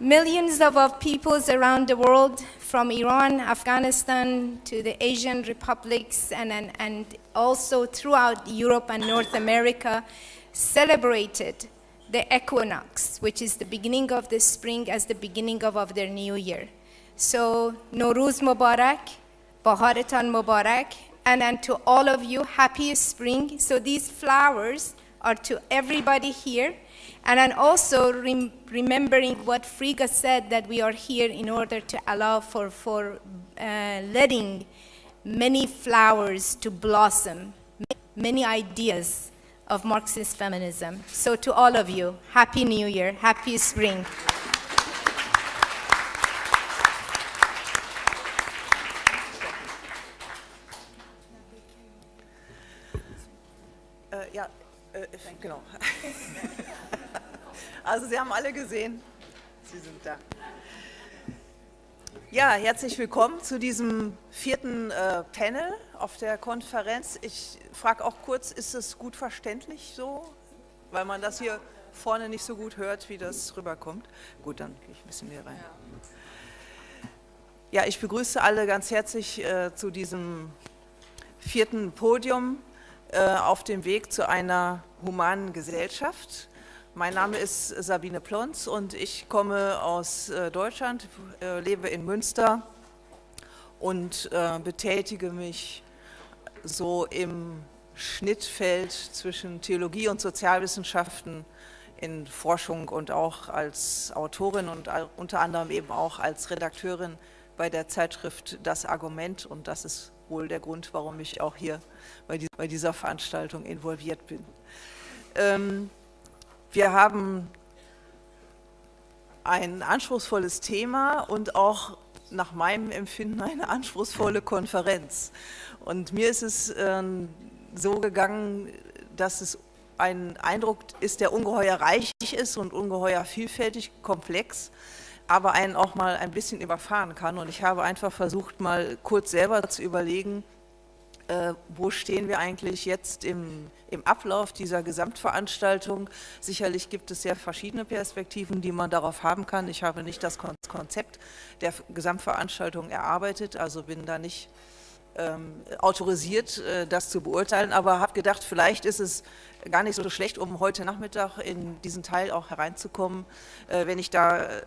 Millions of, peoples around the world, from Iran, Afghanistan, to the Asian republics, and, and, and also throughout Europe and North America, celebrated the equinox, which is the beginning of the spring as the beginning of, of their new year. So, Nowruz Mubarak, Baharetan Mubarak, and then to all of you, happy spring. So these flowers are to everybody here. And then also rem remembering what Frigga said, that we are here in order to allow for, for uh, letting many flowers to blossom, many ideas of Marxist feminism. So to all of you, Happy New Year, Happy Spring. Äh, ja, äh, genau. Also Sie haben alle gesehen, Sie sind da. Ja, herzlich willkommen zu diesem vierten äh, Panel auf der Konferenz. Ich frage auch kurz, ist es gut verständlich so? Weil man das hier vorne nicht so gut hört, wie das rüberkommt. Gut, dann gehe ich ein bisschen mehr rein. Ja, ich begrüße alle ganz herzlich äh, zu diesem vierten Podium äh, auf dem Weg zu einer humanen Gesellschaft. Mein Name ist Sabine Plons und ich komme aus äh, Deutschland, äh, lebe in Münster und betätige mich so im Schnittfeld zwischen Theologie und Sozialwissenschaften in Forschung und auch als Autorin und unter anderem eben auch als Redakteurin bei der Zeitschrift Das Argument und das ist wohl der Grund, warum ich auch hier bei, dieser Veranstaltung involviert bin. Ähm, wir haben ein anspruchsvolles Thema und auch nach meinem Empfinden eine anspruchsvolle Konferenz. Und mir ist es äh, so gegangen, dass es ein Eindruck ist, der ungeheuer reich ist und ungeheuer vielfältig, komplex, aber einen auch mal ein bisschen überfahren kann. Und ich habe einfach versucht, mal kurz selber zu überlegen, äh, wo stehen wir eigentlich jetzt im, im Ablauf dieser Gesamtveranstaltung. Sicherlich gibt es sehr verschiedene Perspektiven, die man darauf haben kann. Ich habe nicht das Konzept der Gesamtveranstaltung erarbeitet, also bin da nicht ähm, autorisiert, äh, das zu beurteilen, aber habe gedacht, vielleicht ist es gar nicht so schlecht, um heute Nachmittag in diesen Teil auch hereinzukommen, äh, wenn ich da äh,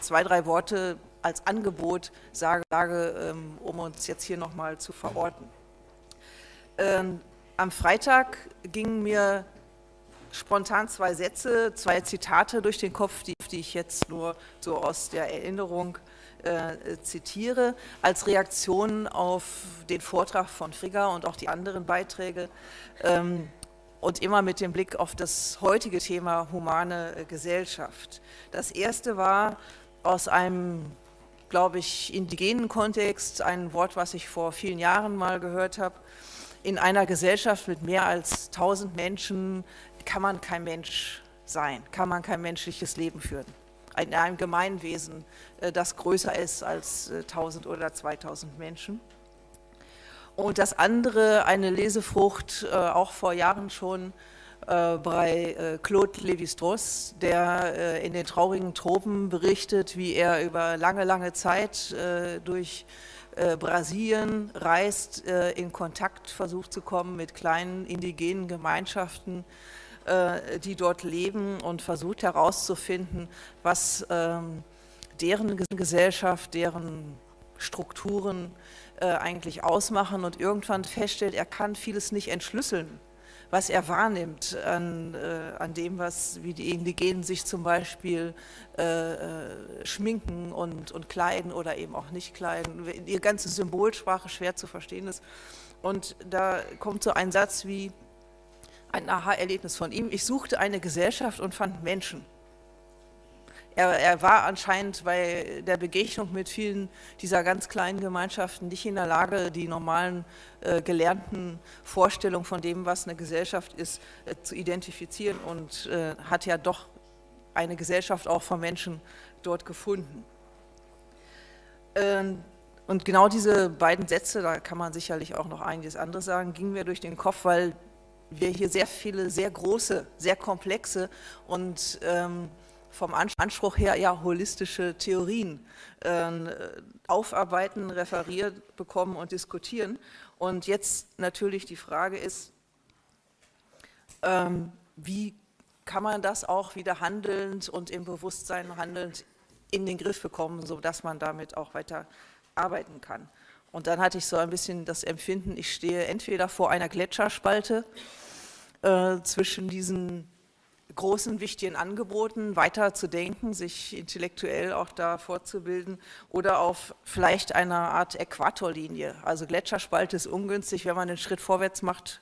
zwei, drei Worte als Angebot sage, sage ähm, um uns jetzt hier nochmal zu verorten. Ähm, am Freitag gingen mir spontan zwei Sätze, zwei Zitate durch den Kopf, die, die ich jetzt nur so aus der Erinnerung äh, zitiere, als Reaktion auf den Vortrag von Frigga und auch die anderen Beiträge ähm, und immer mit dem Blick auf das heutige Thema humane äh, Gesellschaft. Das erste war aus einem, glaube ich, indigenen Kontext, ein Wort, was ich vor vielen Jahren mal gehört habe, in einer Gesellschaft mit mehr als 1000 Menschen kann man kein Mensch sein, kann man kein menschliches Leben führen. In einem Gemeinwesen, äh, das größer ist als 1000 äh, oder 2000 Menschen. Und das andere, eine Lesefrucht, äh, auch vor Jahren schon, bei Claude Lévi-Strauss, der in den traurigen Tropen berichtet, wie er über lange, lange Zeit durch äh, Brasilien reist, äh, in Kontakt versucht zu kommen mit kleinen indigenen Gemeinschaften, äh, die dort leben und versucht herauszufinden, was ähm, deren Gesellschaft, deren Strukturen eigentlich ausmachen. Und irgendwann feststellt, er kann vieles nicht entschlüsseln was er wahrnimmt an, äh, an dem, was, wie die Indigenen sich zum Beispiel äh, äh, schminken und, und kleiden oder eben auch nicht kleiden. Ihr ganze Symbolsprache schwer zu verstehen ist. Und da kommt so ein Satz wie ein Aha-Erlebnis von ihm. Ich suchte eine Gesellschaft und fand Menschen. Er, er, war anscheinend bei der Begegnung mit vielen dieser ganz kleinen Gemeinschaften nicht in der Lage, die normalen äh, gelernten Vorstellungen von dem, was eine Gesellschaft ist, äh, zu identifizieren und äh, hat ja doch eine Gesellschaft auch von Menschen dort gefunden. Ähm, und genau diese beiden Sätze, da kann man sicherlich auch noch einiges anderes sagen, gingen mir durch den Kopf, weil wir hier sehr viele, sehr große, sehr komplexe und ähm, vom Anspruch her ja holistische Theorien äh, aufarbeiten, referiert bekommen und diskutieren. Und jetzt natürlich die Frage ist, ähm, wie kann man das auch wieder handelnd und im Bewusstsein handelnd in den Griff bekommen, sodass man damit auch weiter arbeiten kann. Und dann hatte ich so ein bisschen das Empfinden, ich stehe entweder vor einer Gletscherspalte äh, zwischen diesen großen, wichtigen Angeboten weiter zu denken, sich intellektuell auch da fortzubilden oder auf vielleicht einer Art Äquatorlinie. Also Gletscherspalte ist ungünstig, wenn man einen Schritt vorwärts macht,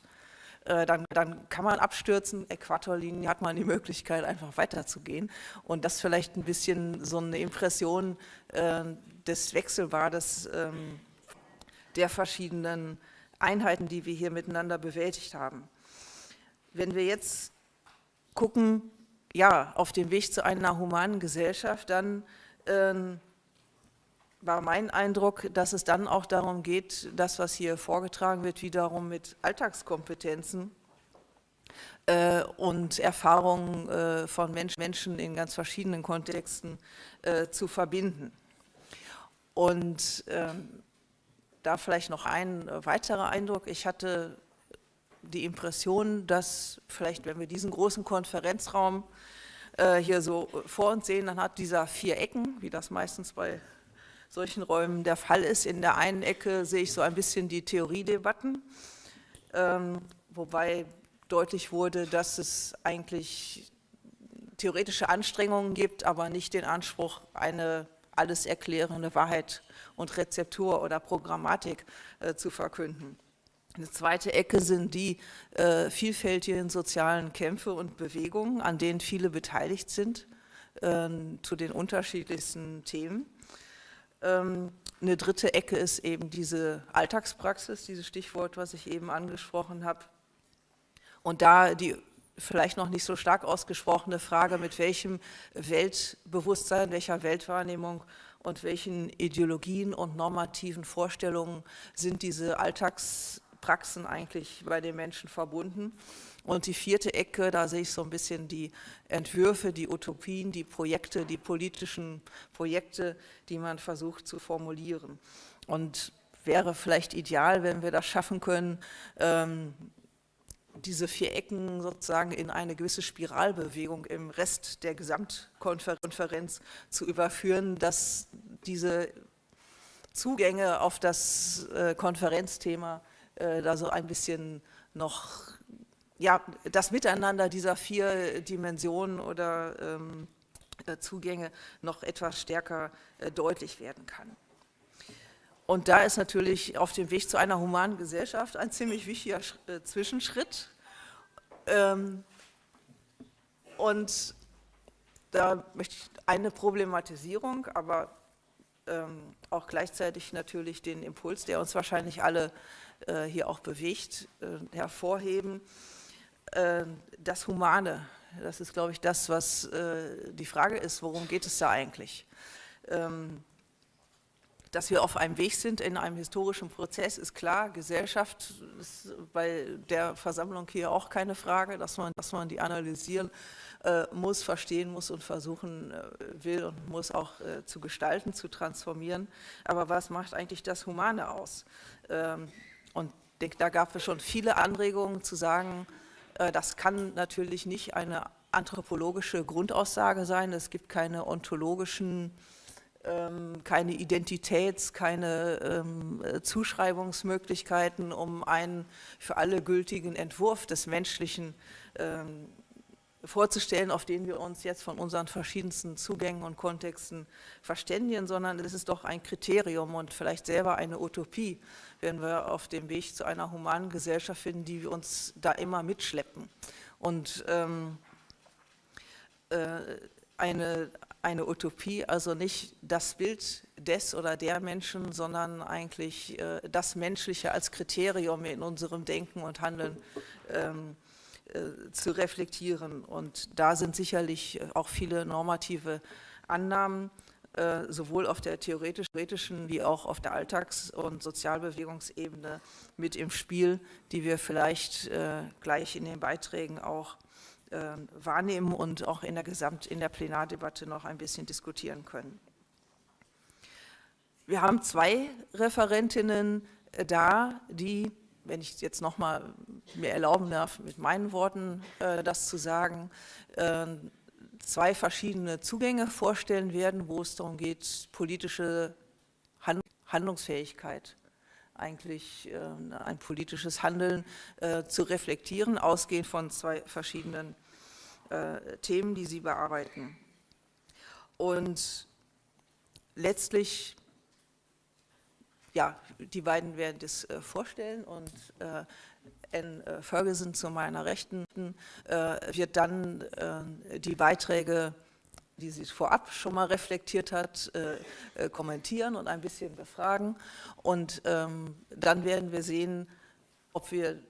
äh, dann, dann, kann man abstürzen, Äquatorlinie hat man die Möglichkeit einfach weiterzugehen und das vielleicht ein bisschen so eine Impression äh, des Wechselbades ähm, der verschiedenen Einheiten, die wir hier miteinander bewältigt haben. Wenn wir jetzt gucken, ja, auf dem Weg zu einer humanen Gesellschaft, dann ähm, war mein Eindruck, dass es dann auch darum geht, das, was hier vorgetragen wird, wiederum mit Alltagskompetenzen äh, und Erfahrungen äh, von Mensch, Menschen in ganz verschiedenen Kontexten äh, zu verbinden. Und ähm, da vielleicht noch ein weiterer Eindruck. Ich hatte die Impression, dass vielleicht, wenn wir diesen großen Konferenzraum äh, hier so vor uns sehen, dann hat dieser vier Ecken, wie das meistens bei solchen Räumen der Fall ist. In der einen Ecke sehe ich so ein bisschen die Theoriedebatten, ähm, wobei deutlich wurde, dass es eigentlich theoretische Anstrengungen gibt, aber nicht den Anspruch, eine alles erklärende Wahrheit und Rezeptur oder Programmatik äh, zu verkünden. Eine zweite Ecke sind die äh, vielfältigen sozialen Kämpfe und Bewegungen, an denen viele beteiligt sind, äh, zu den unterschiedlichsten Themen. Ähm, eine dritte Ecke ist eben diese Alltagspraxis, dieses Stichwort, was ich eben angesprochen habe. Und da die vielleicht noch nicht so stark ausgesprochene Frage, mit welchem Weltbewusstsein, welcher Weltwahrnehmung und welchen Ideologien und normativen Vorstellungen sind diese Alltagspraxen eigentlich bei den Menschen verbunden. Und die vierte Ecke, da sehe ich so ein bisschen die Entwürfe, die Utopien, die Projekte, die politischen Projekte, die man versucht zu formulieren. Und wäre vielleicht ideal, wenn wir das schaffen können, ähm, diese vier Ecken sozusagen in eine gewisse Spiralbewegung im Rest der Gesamtkonferenz zu überführen, dass diese Zugänge auf das äh, Konferenzthema da so ein bisschen noch, ja, das Miteinander dieser vier Dimensionen oder ähm, äh, Zugänge noch etwas stärker äh, deutlich werden kann. Und da ist natürlich auf dem Weg zu einer humanen Gesellschaft ein ziemlich wichtiger äh, Zwischenschritt. Ähm, und da möchte ich eine Problematisierung, aber ähm, auch gleichzeitig natürlich den Impuls, der uns wahrscheinlich alle äh, hier auch bewegt, äh, hervorheben. das Humane, das ist, glaube ich, das, was die Frage ist, worum geht es da eigentlich? Ähm, dass wir auf einem Weg sind in einem historischen Prozess, ist klar. Gesellschaft ist bei der Versammlung hier auch keine Frage, dass man, dass man die analysieren äh, muss, verstehen muss und versuchen äh, will und muss auch äh, zu gestalten, zu transformieren. Aber was macht eigentlich das Humane aus? Ähm, und da gab es schon viele Anregungen zu sagen, äh, das kann natürlich nicht eine anthropologische Grundaussage sein. Es gibt keine ontologischen ähm, keine Identitäts-, keine ähm, Zuschreibungsmöglichkeiten, um einen für alle gültigen Entwurf des Menschlichen ähm, vorzustellen, auf den wir uns jetzt von unseren verschiedensten Zugängen und Kontexten verständigen, sondern es ist doch ein Kriterium und vielleicht selber eine Utopie, wenn wir auf dem Weg zu einer humanen Gesellschaft finden, die wir uns da immer mitschleppen. Und ähm, äh, eine, eine Utopie, also nicht das Bild des oder der Menschen, sondern eigentlich äh, das Menschliche als Kriterium in unserem Denken und Handeln ähm, äh, zu reflektieren. Und da sind sicherlich auch viele normative Annahmen, äh, sowohl auf der theoretischen wie auch auf der Alltags- und Sozialbewegungsebene mit im Spiel, die wir vielleicht äh, gleich in den Beiträgen auch wahrnehmen und auch in der Gesamt in der Plenardebatte noch ein bisschen diskutieren können. Wir haben zwei Referentinnen da, die, wenn ich jetzt noch mal mir erlauben darf, mit meinen Worten äh, das zu sagen, äh, zwei verschiedene Zugänge vorstellen werden, wo es darum geht, politische Hand Handlungsfähigkeit, eigentlich äh, ein politisches Handeln äh, zu reflektieren, ausgehend von zwei verschiedenen äh, Themen, die sie bearbeiten. Und letztlich ja, die beiden werden das äh, vorstellen und äh, Anne äh, Ferguson zu meiner Rechten äh, wird dann äh, die Beiträge, die sie vorab schon mal reflektiert hat, kommentieren und ein bisschen befragen. Und ähm, dann werden wir sehen, ob wir,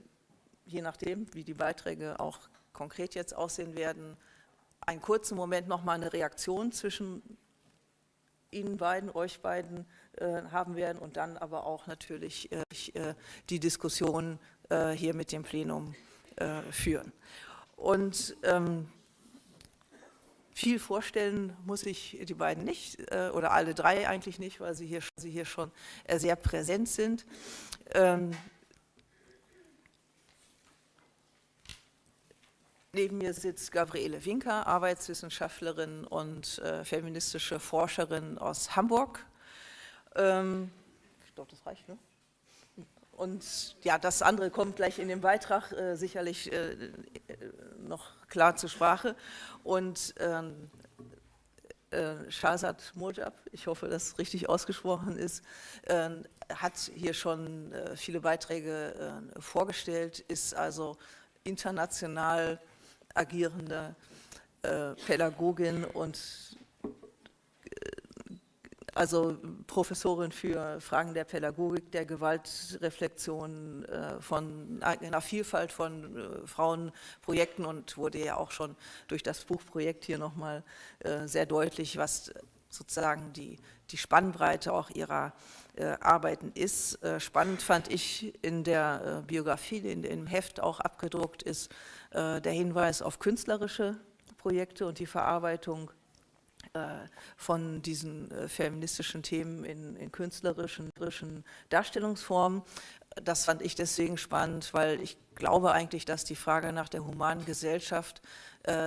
je nachdem, wie die Beiträge auch konkret jetzt aussehen werden, einen kurzen Moment noch mal eine Reaktion zwischen Ihnen beiden, euch beiden haben werden und dann aber auch natürlich äh, äh die Diskussion äh, hier mit dem Plenum äh, führen. Und ähm, viel vorstellen muss ich die beiden nicht äh, oder alle drei eigentlich nicht, weil sie hier, sie hier schon sehr präsent sind. Ähm, Neben mir sitzt Gabriele Winker, Arbeitswissenschaftlerin und äh, feministische Forscherin aus Hamburg. Ähm, ich das reicht, ne? Und ja, das andere kommt gleich in dem Beitrag äh, sicherlich äh, noch klar zur Sprache. Und ähm, äh, Shahzad Mojab, ich hoffe, dass es richtig ausgesprochen ist, äh, hat hier schon äh, viele Beiträge äh, vorgestellt, ist also international agierende äh, Pädagogin und äh, also Professorin für Fragen der Pädagogik, der Gewaltreflexion, äh, von einer Vielfalt von äh, Frauenprojekten und wurde ja auch schon durch das Buchprojekt hier nochmal äh, sehr deutlich, was sozusagen die, die Spannbreite auch ihrer Arbeiten ist. Spannend fand ich in der Biografie, die in dem Heft auch abgedruckt ist, der Hinweis auf künstlerische Projekte und die Verarbeitung von diesen äh, feministischen Themen in, in künstlerischen Darstellungsformen. Das fand ich deswegen spannend, weil ich glaube eigentlich, dass die Frage nach der humanen Gesellschaft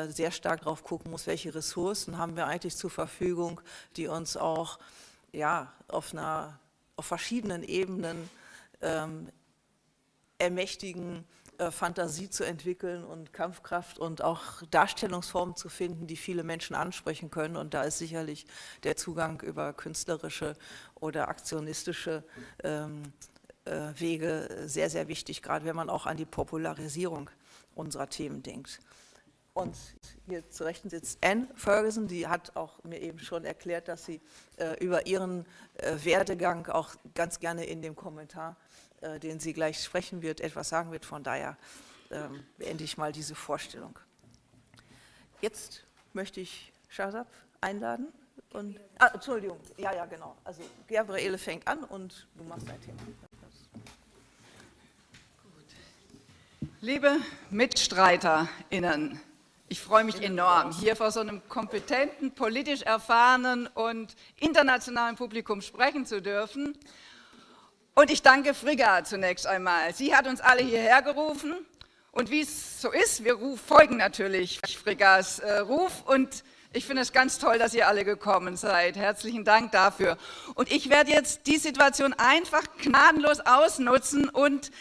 sehr stark darauf gucken muss, welche Ressourcen haben wir eigentlich zur Verfügung, die uns auch ja, auf, einer, auf verschiedenen Ebenen ähm, ermächtigen, äh, Fantasie zu entwickeln und Kampfkraft und auch Darstellungsformen zu finden, die viele Menschen ansprechen können. Und da ist sicherlich der Zugang über künstlerische oder aktionistische ähm, äh, Wege sehr, sehr wichtig, gerade wenn man auch an die Popularisierung unserer Themen denkt. Und hier zu Rechten sitzt Anne Ferguson, die hat auch mir eben schon erklärt, dass sie äh, über ihren äh, Werdegang auch ganz gerne in dem Kommentar äh, den sie gleich sprechen wird, etwas sagen wird. Von daher ähm, beende ich mal diese Vorstellung. Jetzt möchte ich Shazab einladen. Und, ah, Entschuldigung, ja, ja, genau. Also Gabriele fängt an und du machst dein Thema. Liebe MitstreiterInnen, ich freue mich enorm, hier vor so einem kompetenten, politisch erfahrenen und internationalen Publikum sprechen zu dürfen. Und ich danke Frigga zunächst einmal. Sie hat uns alle hierher gerufen und wie es so ist, wir folgen natürlich Friggas äh, Ruf und ich finde es ganz toll, dass ihr alle gekommen seid. Herzlichen Dank dafür. Und ich werde jetzt die Situation einfach gnadenlos ausnutzen und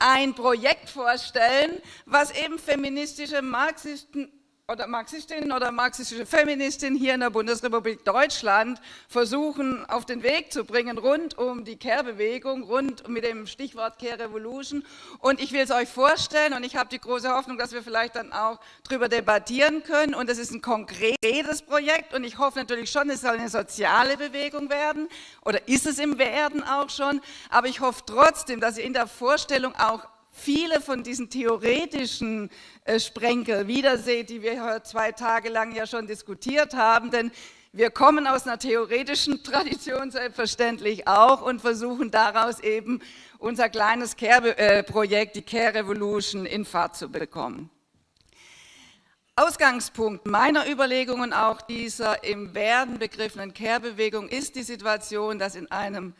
ein Projekt vorstellen, was eben feministische Marxisten oder Marxistin oder marxistische Feministin hier in der Bundesrepublik Deutschland versuchen auf den Weg zu bringen, rund um die Care-Bewegung, rund mit dem Stichwort Care Revolution. Und ich will es euch vorstellen und ich habe die große Hoffnung, dass wir vielleicht dann auch darüber debattieren können. Und es ist ein konkretes Projekt und ich hoffe natürlich schon, es soll eine soziale Bewegung werden oder ist es im Werden auch schon. Aber ich hoffe trotzdem, dass ihr in der Vorstellung auch viele von diesen theoretischen äh, Sprenkel wiederseht, die wir zwei Tage lang ja schon diskutiert haben, denn wir kommen aus einer theoretischen Tradition selbstverständlich auch und versuchen daraus eben unser kleines Care-Projekt, die Care Revolution, in Fahrt zu bekommen. Ausgangspunkt meiner Überlegungen auch dieser im Werden begriffenen Kehrbewegung ist die Situation, dass in einem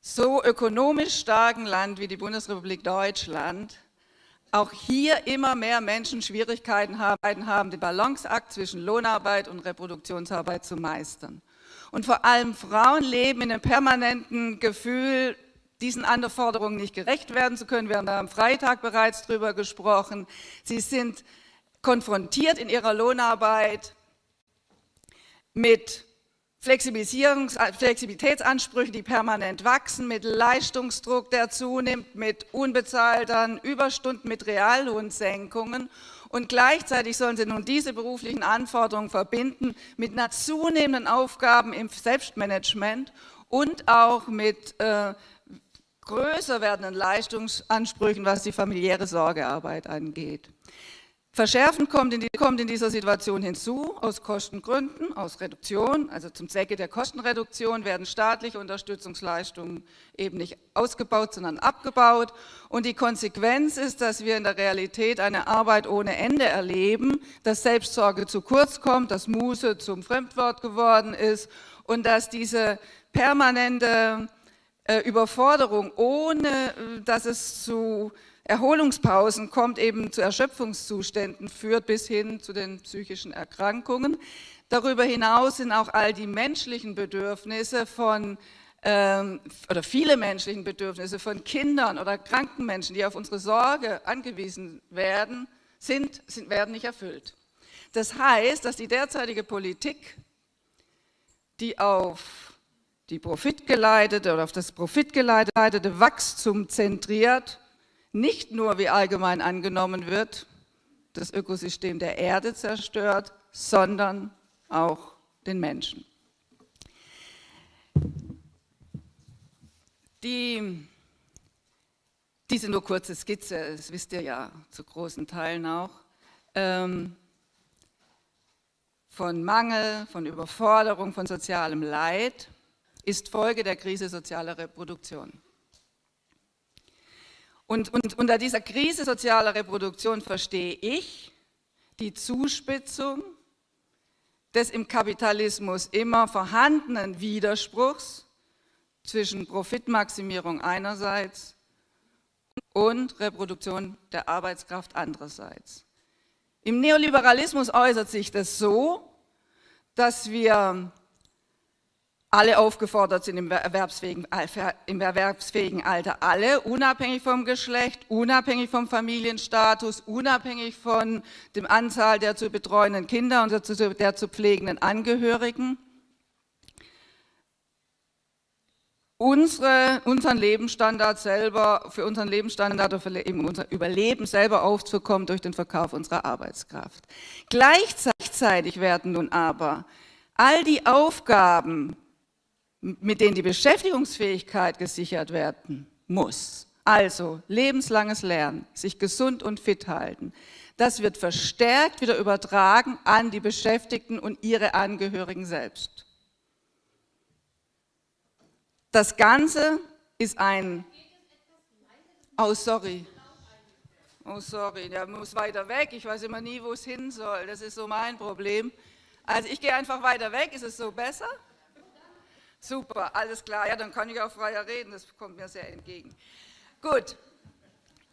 so ökonomisch starken Land wie die Bundesrepublik Deutschland auch hier immer mehr Menschen Schwierigkeiten haben, den Balanceakt zwischen Lohnarbeit und Reproduktionsarbeit zu meistern. Und vor allem Frauen leben in einem permanenten Gefühl, diesen Anforderungen nicht gerecht werden zu können. Wir haben da am Freitag bereits drüber gesprochen. Sie sind konfrontiert in ihrer Lohnarbeit mit Flexibilitätsansprüchen, die permanent wachsen, mit Leistungsdruck, der zunimmt, mit unbezahlten Überstunden, mit Reallohnsenkungen. Und gleichzeitig sollen sie nun diese beruflichen Anforderungen verbinden mit einer zunehmenden Aufgaben im Selbstmanagement und auch mit äh, größer werdenden Leistungsansprüchen, was die familiäre Sorgearbeit angeht. Verschärfend kommt in, die, kommt in, dieser Situation hinzu, aus Kostengründen, aus Reduktion, also zum Zwecke der Kostenreduktion werden staatliche Unterstützungsleistungen eben nicht ausgebaut, sondern abgebaut. Und die Konsequenz ist, dass wir in der Realität eine Arbeit ohne Ende erleben, dass Selbstsorge zu kurz kommt, dass Muße zum Fremdwort geworden ist und dass diese permanente äh, Überforderung, ohne äh, dass es zu Erholungspausen kommt eben zu Erschöpfungszuständen, führt bis hin zu den psychischen Erkrankungen. Darüber hinaus sind auch all die menschlichen Bedürfnisse von ähm, oder viele menschlichen Bedürfnisse von Kindern oder kranken Menschen, die auf unsere Sorge angewiesen werden, sind, sind, werden nicht erfüllt. Das heißt, dass die derzeitige Politik, die auf die profitgeleitete oder auf das profitgeleitete Wachstum zentriert, nicht nur, wie allgemein angenommen wird, das Ökosystem der Erde zerstört, sondern auch den Menschen. Die, diese nur kurze Skizze, das wisst ihr ja zu großen Teilen auch, ähm, von Mangel, von Überforderung, von sozialem Leid, ist Folge der Krise sozialer Reproduktion. Und, und unter dieser Krise sozialer Reproduktion verstehe ich die Zuspitzung des im Kapitalismus immer vorhandenen Widerspruchs zwischen Profitmaximierung einerseits und Reproduktion der Arbeitskraft andererseits. Im Neoliberalismus äußert sich das so, dass wir alle aufgefordert sind im erwerbsfähigen, im erwerbsfähigen Alter, alle, unabhängig vom Geschlecht, unabhängig vom Familienstatus, unabhängig von dem Anzahl der zu betreuenden Kinder und der der zu pflegenden Angehörigen. Unsere, unseren Lebensstandard selber, für unseren Lebensstandard oder für unser Überleben selber aufzukommen durch den Verkauf unserer Arbeitskraft. Gleichzeitig werden nun aber all die Aufgaben, mit denen die Beschäftigungsfähigkeit gesichert werden muss. Also lebenslanges Lernen, sich gesund und fit halten. Das wird verstärkt wieder übertragen an die Beschäftigten und ihre Angehörigen selbst. Das Ganze ist ein... Oh, sorry. Oh, sorry, der muss weiter weg. Ich weiß immer nie, wo es hin soll. Das ist so mein Problem. Also ich gehe einfach weiter weg. Ist es so besser? Super, alles klar. Ja, dann kann ich auch freier reden, das kommt mir sehr entgegen. Gut,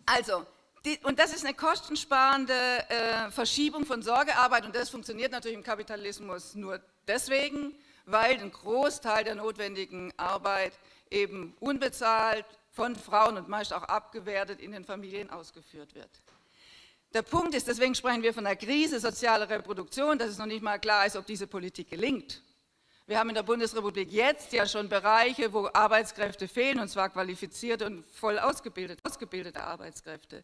also, die, und das ist eine kostensparende äh, Verschiebung von Sorgearbeit und das funktioniert natürlich im Kapitalismus nur deswegen, weil ein Großteil der notwendigen Arbeit eben unbezahlt von Frauen und meist auch abgewertet in den Familien ausgeführt wird. Der Punkt ist, deswegen sprechen wir von einer Krise sozialer Reproduktion, dass es noch nicht mal klar ist, ob diese Politik gelingt. Wir haben in der Bundesrepublik jetzt ja schon Bereiche, wo Arbeitskräfte fehlen, und zwar qualifizierte und voll ausgebildete, ausgebildete Arbeitskräfte.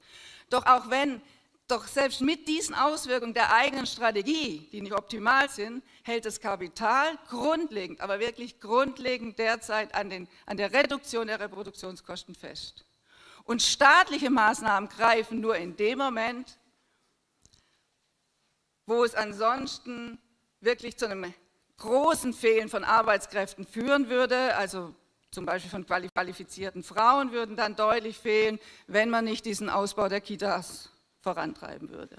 Doch auch wenn, doch selbst mit diesen Auswirkungen der eigenen Strategie, die nicht optimal sind, hält das Kapital grundlegend, aber wirklich grundlegend derzeit an, den, an der Reduktion der Reproduktionskosten fest. Und staatliche Maßnahmen greifen nur in dem Moment, wo es ansonsten wirklich zu einem großen Fehlen von Arbeitskräften führen würde, also zum Beispiel von qualifizierten Frauen würden dann deutlich fehlen, wenn man nicht diesen Ausbau der Kitas vorantreiben würde.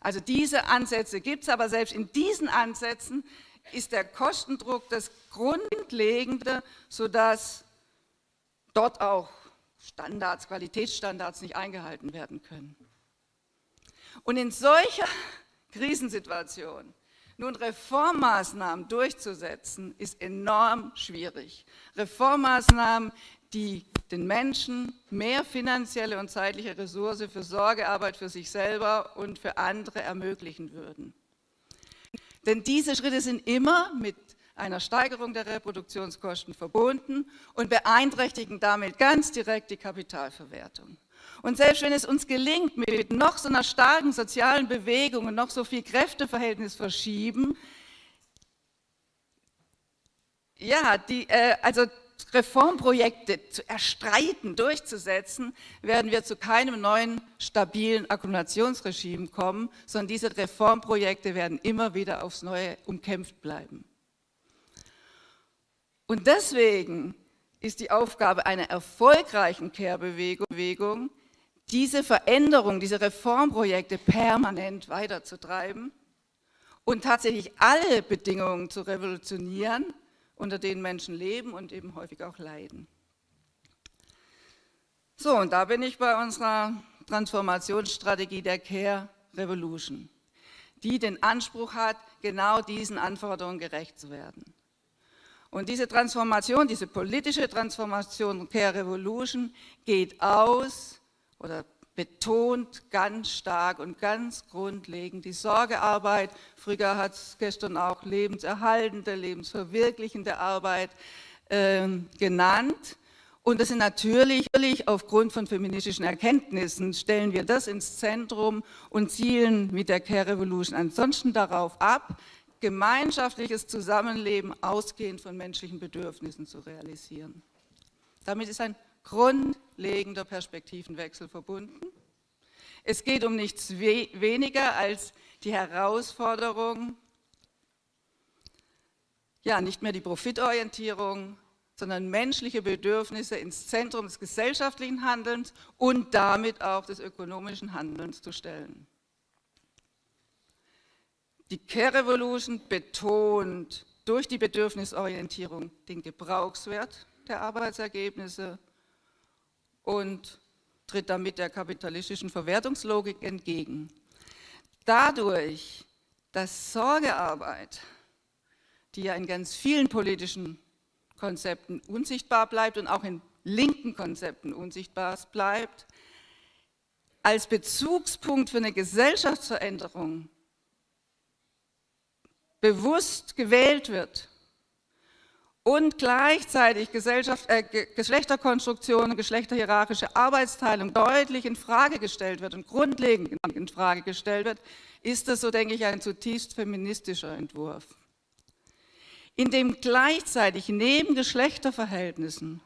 Also diese Ansätze gibt es, aber selbst in diesen Ansätzen ist der Kostendruck das Grundlegende, sodass dort auch Standards, Qualitätsstandards nicht eingehalten werden können. Und in solcher Krisensituation nun Reformmaßnahmen durchzusetzen, ist enorm schwierig. Reformmaßnahmen, die den Menschen mehr finanzielle und zeitliche Ressource für Sorgearbeit für sich selber und für andere ermöglichen würden. Denn diese Schritte sind immer mit einer Steigerung der Reproduktionskosten verbunden und beeinträchtigen damit ganz direkt die Kapitalverwertung. Und selbst wenn es uns gelingt, mit noch so einer starken sozialen Bewegung und noch so viel Kräfteverhältnis verschieben, ja, die, äh, also Reformprojekte zu erstreiten, durchzusetzen, werden wir zu keinem neuen, stabilen Akkumulationsregime kommen, sondern diese Reformprojekte werden immer wieder aufs Neue umkämpft bleiben. Und deswegen ist die Aufgabe einer erfolgreichen Kehrbewegung, diese Veränderung, diese Reformprojekte permanent weiterzutreiben und tatsächlich alle Bedingungen zu revolutionieren, unter denen Menschen leben und eben häufig auch leiden. So, und da bin ich bei unserer Transformationsstrategie der Care Revolution, die den Anspruch hat, genau diesen Anforderungen gerecht zu werden. Und diese Transformation, diese politische Transformation Care Revolution geht aus oder betont ganz stark und ganz grundlegend die Sorgearbeit. Früher hat es gestern auch lebenserhaltende, lebensverwirklichende Arbeit äh, genannt. Und das sind natürlich aufgrund von feministischen Erkenntnissen, stellen wir das ins Zentrum und zielen mit der Care Revolution ansonsten darauf ab, gemeinschaftliches Zusammenleben ausgehend von menschlichen Bedürfnissen zu realisieren. Damit ist ein grundlegender Perspektivenwechsel verbunden. Es geht um nichts we weniger als die Herausforderung, ja, nicht mehr die Profitorientierung, sondern menschliche Bedürfnisse ins Zentrum des gesellschaftlichen Handelns und damit auch des ökonomischen Handelns zu stellen. Die Care Revolution betont durch die Bedürfnisorientierung den Gebrauchswert der Arbeitsergebnisse und tritt damit der kapitalistischen Verwertungslogik entgegen. Dadurch, dass Sorgearbeit, die ja in ganz vielen politischen Konzepten unsichtbar bleibt und auch in linken Konzepten unsichtbar bleibt, als Bezugspunkt für eine Gesellschaftsveränderung bewusst gewählt wird, und gleichzeitig Gesellschaft, äh, Geschlechterkonstruktion und geschlechterhierarchische Arbeitsteilung deutlich in Frage gestellt wird und grundlegend in Frage gestellt wird, ist das, so denke ich, ein zutiefst feministischer Entwurf. In dem gleichzeitig neben Geschlechterverhältnissen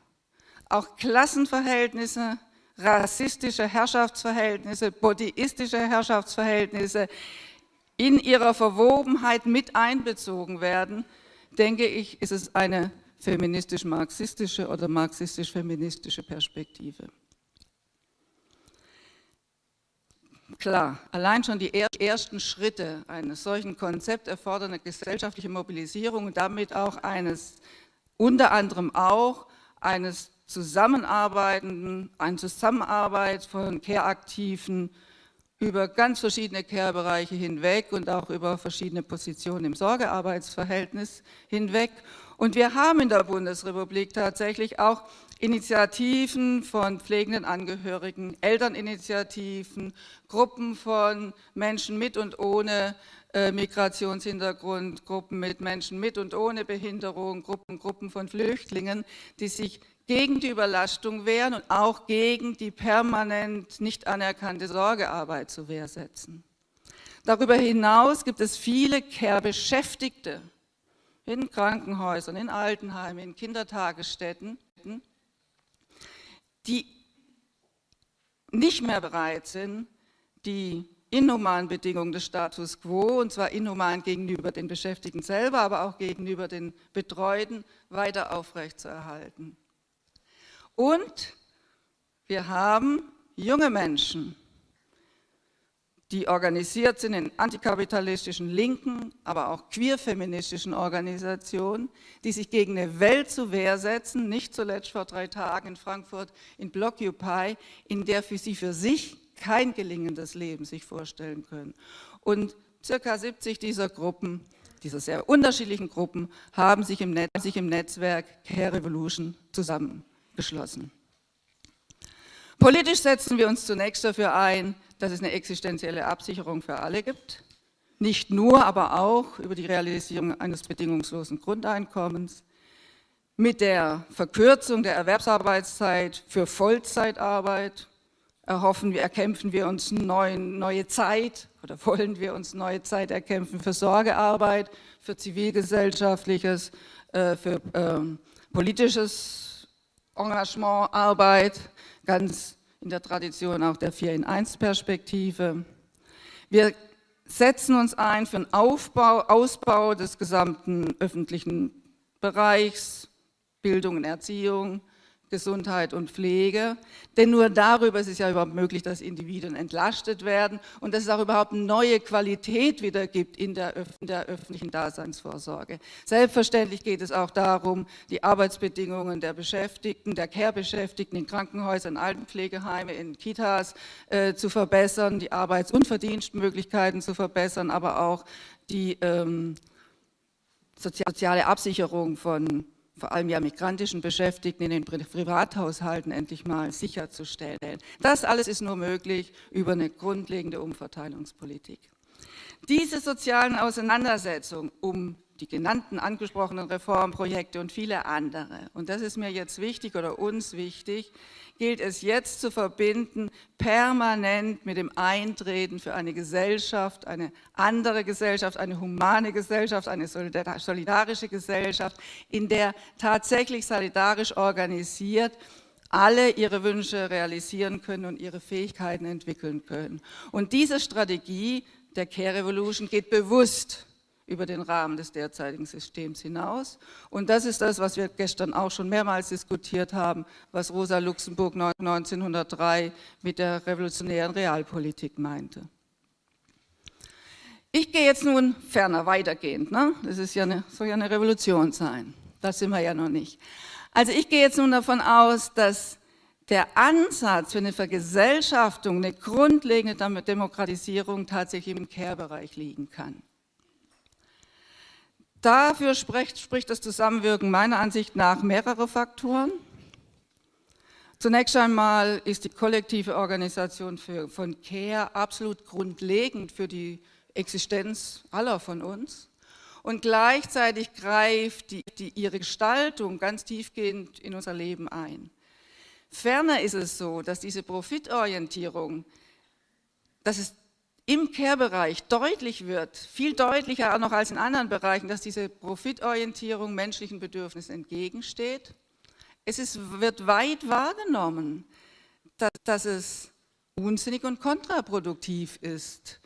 auch Klassenverhältnisse, rassistische Herrschaftsverhältnisse, bodyistische Herrschaftsverhältnisse in ihrer Verwobenheit mit einbezogen werden, denke ich, ist es eine feministisch-marxistische oder marxistisch-feministische Perspektive. Klar, allein schon die ersten Schritte eines solchen Konzepts erfordern eine gesellschaftliche Mobilisierung und damit auch eines, unter anderem auch eines Zusammenarbeitenden, eine Zusammenarbeit von Care-Aktiven, über ganz verschiedene Care-Bereiche hinweg und auch über verschiedene Positionen im Sorgearbeitsverhältnis hinweg. Und wir haben in der Bundesrepublik tatsächlich auch Initiativen von pflegenden Angehörigen, Elterninitiativen, Gruppen von Menschen mit und ohne äh, Migrationshintergrund, Gruppen mit Menschen mit und ohne Behinderung, Gruppen, Gruppen von Flüchtlingen, die sich gegen die Überlastung wehren und auch gegen die permanent nicht anerkannte Sorgearbeit zu Wehr setzen. Darüber hinaus gibt es viele Care-Beschäftigte in Krankenhäusern, in Altenheimen, in Kindertagesstätten, die nicht mehr bereit sind, die inhumanen Bedingungen des Status quo, und zwar inhuman gegenüber den Beschäftigten selber, aber auch gegenüber den Betreuten, weiter aufrechtzuerhalten. Und wir haben junge Menschen, die organisiert sind in antikapitalistischen linken, aber auch queer-feministischen Organisationen, die sich gegen eine Welt zur Wehr setzen, nicht zuletzt vor drei Tagen in Frankfurt in Blockupy, in der für sie für sich kein gelingendes Leben sich vorstellen können. Und circa 70 dieser Gruppen, dieser sehr unterschiedlichen Gruppen, haben sich im, Netz, sich im Netzwerk Care Revolution zusammengeschlossen. Politisch setzen wir uns zunächst dafür ein, dass es eine existenzielle Absicherung für alle gibt. Nicht nur, aber auch über die Realisierung eines bedingungslosen Grundeinkommens, mit der Verkürzung der Erwerbsarbeitszeit für Vollzeitarbeit erhoffen wir, erkämpfen wir uns neuen, neue Zeit oder wollen wir uns neue Zeit erkämpfen für Sorgearbeit, für zivilgesellschaftliches, äh, für äh, politisches Engagement, Arbeit, ganz in der Tradition auch der 4 in 1 Perspektive. Wir setzen uns ein für den Aufbau, Ausbau des gesamten öffentlichen Bereichs, Bildung und Erziehung, Gesundheit und Pflege. Denn nur darüber ist es ja überhaupt möglich, dass Individuen entlastet werden und dass es auch überhaupt neue Qualität wieder gibt in der, in der öffentlichen Daseinsvorsorge. Selbstverständlich geht es auch darum, die Arbeitsbedingungen der Beschäftigten, der Care-Beschäftigten in Krankenhäusern, Altenpflegeheime, in Kitas äh, zu verbessern, die Arbeits- und Verdienstmöglichkeiten zu verbessern, aber auch die ähm, soziale Absicherung von vor allem ja migrantischen Beschäftigten in den Privathaushalten endlich mal sicherzustellen. Das alles ist nur möglich über eine grundlegende Umverteilungspolitik. Diese sozialen Auseinandersetzungen um die genannten angesprochenen Reformprojekte und viele andere, und das ist mir jetzt wichtig oder uns wichtig, gilt es jetzt zu verbinden, permanent mit dem Eintreten für eine Gesellschaft, eine andere Gesellschaft, eine humane Gesellschaft, eine solidarische Gesellschaft, in der tatsächlich solidarisch organisiert alle ihre Wünsche realisieren können und ihre Fähigkeiten entwickeln können. Und diese Strategie der Care Revolution geht bewusst über den Rahmen des derzeitigen Systems hinaus. Und das ist das, was wir gestern auch schon mehrmals diskutiert haben, was Rosa Luxemburg 1903 mit der revolutionären Realpolitik meinte. Ich gehe jetzt nun ferner weitergehend. Ne? Das ist ja eine, soll ja eine Revolution sein. Das sind wir ja noch nicht. Also ich gehe jetzt nun davon aus, dass der Ansatz für eine Vergesellschaftung, eine grundlegende Demokratisierung tatsächlich im Care-Bereich liegen kann. Dafür spricht, spricht das Zusammenwirken meiner Ansicht nach mehrere Faktoren. Zunächst einmal ist die kollektive Organisation für, von CARE absolut grundlegend für die Existenz aller von uns. Und gleichzeitig greift die, die, ihre Gestaltung ganz tiefgehend in unser Leben ein. Ferner ist es so, dass diese Profitorientierung, dass es im Care-Bereich deutlich wird, viel deutlicher noch als in anderen Bereichen, dass diese Profitorientierung menschlichen Bedürfnissen entgegensteht. Es ist, wird weit wahrgenommen, dass, dass es unsinnig und kontraproduktiv ist,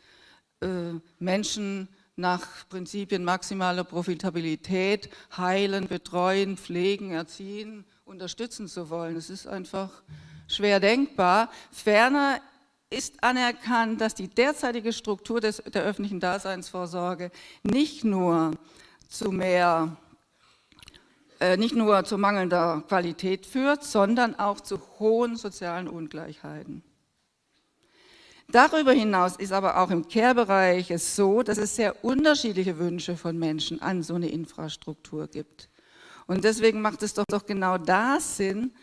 äh, Menschen nach Prinzipien maximaler Profitabilität heilen, betreuen, pflegen, erziehen, unterstützen zu wollen. Es ist einfach schwer denkbar. Ferner ist anerkannt, dass die derzeitige Struktur des, der öffentlichen Daseinsvorsorge nicht nur zu mehr äh, nicht nur zu mangelnder Qualität führt, sondern auch zu hohen sozialen Ungleichheiten. Darüber hinaus ist aber auch im Care-Bereich es so, dass es sehr unterschiedliche Wünsche von Menschen an so eine Infrastruktur gibt. Und deswegen macht es doch, doch genau da Sinn,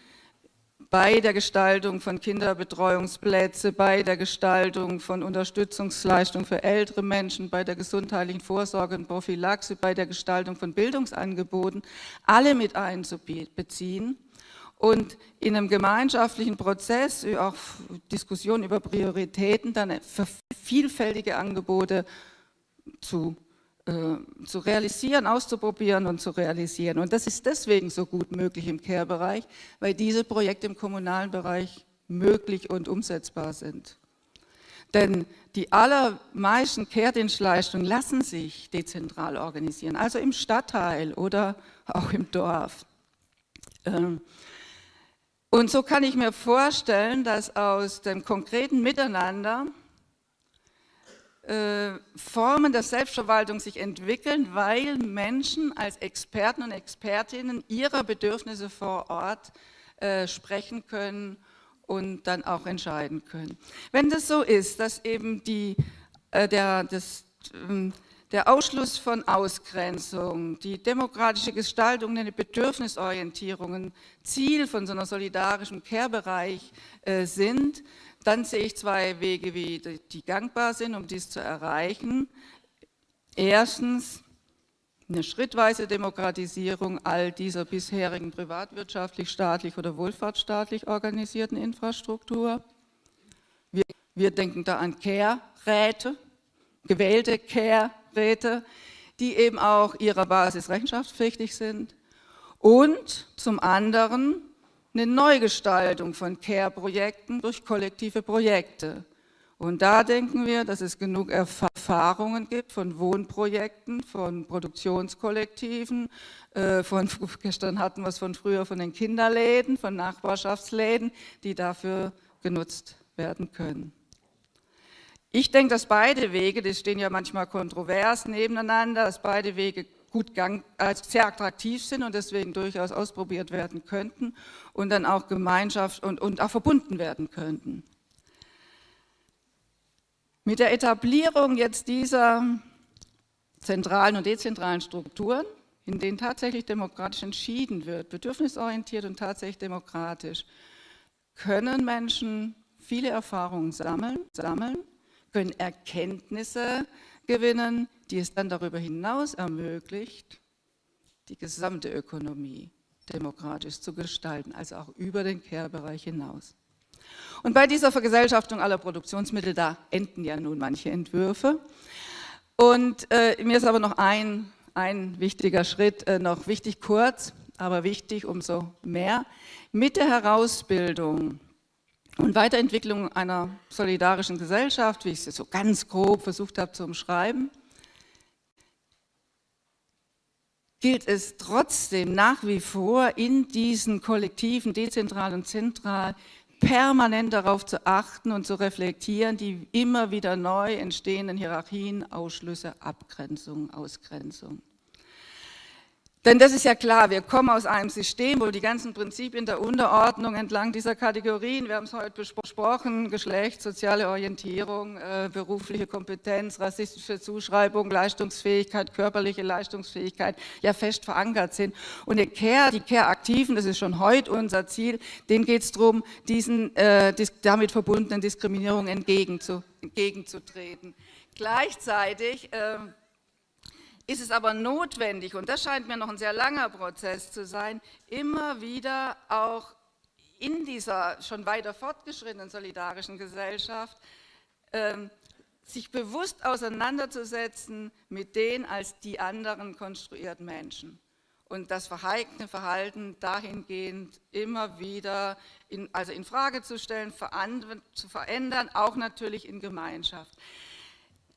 bei der Gestaltung von Kinderbetreuungsplätzen, bei der Gestaltung von Unterstützungsleistungen für ältere Menschen, bei der gesundheitlichen Vorsorge und Prophylaxe, bei der Gestaltung von Bildungsangeboten, alle mit einzubeziehen und in einem gemeinschaftlichen Prozess, auch Diskussionen über Prioritäten, dann vielfältige Angebote zu zu realisieren, auszuprobieren und zu realisieren. Und das ist deswegen so gut möglich im Care-Bereich, weil diese Projekte im kommunalen Bereich möglich und umsetzbar sind. Denn die allermeisten Care-Dienstleistungen lassen sich dezentral organisieren, also im Stadtteil oder auch im Dorf. Ähm, und so kann ich mir vorstellen, dass aus dem konkreten Miteinander äh, Formen der Selbstverwaltung sich entwickeln, weil Menschen als Experten und Expertinnen ihrer Bedürfnisse vor Ort äh, sprechen können und dann auch entscheiden können. Wenn das so ist, dass eben die, äh, der, das, ähm, der Ausschluss von Ausgrenzung, die demokratische Gestaltung, eine Bedürfnisorientierung ein Ziel von so einer solidarischen Care-Bereich äh, sind, dann sehe ich zwei Wege, wie die gangbar sind, um dies zu erreichen. Erstens eine schrittweise Demokratisierung all dieser bisherigen privatwirtschaftlich, staatlich oder wohlfahrtsstaatlich organisierten Infrastruktur. Wir, wir denken da an Care-Räte, gewählte Care-Räte, die eben auch ihrer Basis rechenschaftspflichtig sind. Und zum anderen eine Neugestaltung von Care-Projekten durch kollektive Projekte. Und da denken wir, dass es genug Erfahrungen gibt von Wohnprojekten, von Produktionskollektiven, äh, von, gestern hatten wir es von früher von den Kinderläden, von Nachbarschaftsläden, die dafür genutzt werden können. Ich denke, dass beide Wege, die stehen ja manchmal kontrovers nebeneinander, dass beide Wege gut gang, also sehr attraktiv sind und deswegen durchaus ausprobiert werden könnten und dann auch Gemeinschaft und, und auch verbunden werden könnten. Mit der Etablierung jetzt dieser zentralen und dezentralen Strukturen, in denen tatsächlich demokratisch entschieden wird, bedürfnisorientiert und tatsächlich demokratisch, können Menschen viele Erfahrungen sammeln, sammeln können Erkenntnisse gewinnen, die es dann darüber hinaus ermöglicht, die gesamte Ökonomie demokratisch zu gestalten, also auch über den Care-Bereich hinaus. Und bei dieser Vergesellschaftung aller Produktionsmittel, da enden ja nun manche Entwürfe. Und äh, mir ist aber noch ein, ein wichtiger Schritt, äh, noch wichtig kurz, aber wichtig umso mehr. Mit der Herausbildung und Weiterentwicklung einer solidarischen Gesellschaft, wie ich es so ganz grob versucht habe zu umschreiben, gilt es trotzdem nach wie vor in diesen Kollektiven, dezentral und zentral, permanent darauf zu achten und zu reflektieren, die immer wieder neu entstehenden Hierarchien, Ausschlüsse, Abgrenzungen, Ausgrenzungen. Denn das ist ja klar, wir kommen aus einem System, wo die ganzen Prinzipien der Unterordnung entlang dieser Kategorien, wir haben es heute besprochen, Geschlecht, soziale Orientierung, äh, berufliche Kompetenz, rassistische Zuschreibung, Leistungsfähigkeit, körperliche Leistungsfähigkeit, ja fest verankert sind. Und die Care, die Care-Aktiven, das ist schon heute unser Ziel, denen geht es darum, diesen äh, damit verbundenen Diskriminierungen entgegenzu, entgegenzutreten. Gleichzeitig äh, ist es aber notwendig, und das scheint mir noch ein sehr langer Prozess zu sein, immer wieder auch in dieser schon weiter fortgeschrittenen solidarischen Gesellschaft ähm, sich bewusst auseinanderzusetzen mit den als die anderen konstruierten Menschen und das verhaltene Verhalten dahingehend immer wieder in, also in Frage zu stellen, zu verändern, auch natürlich in Gemeinschaft.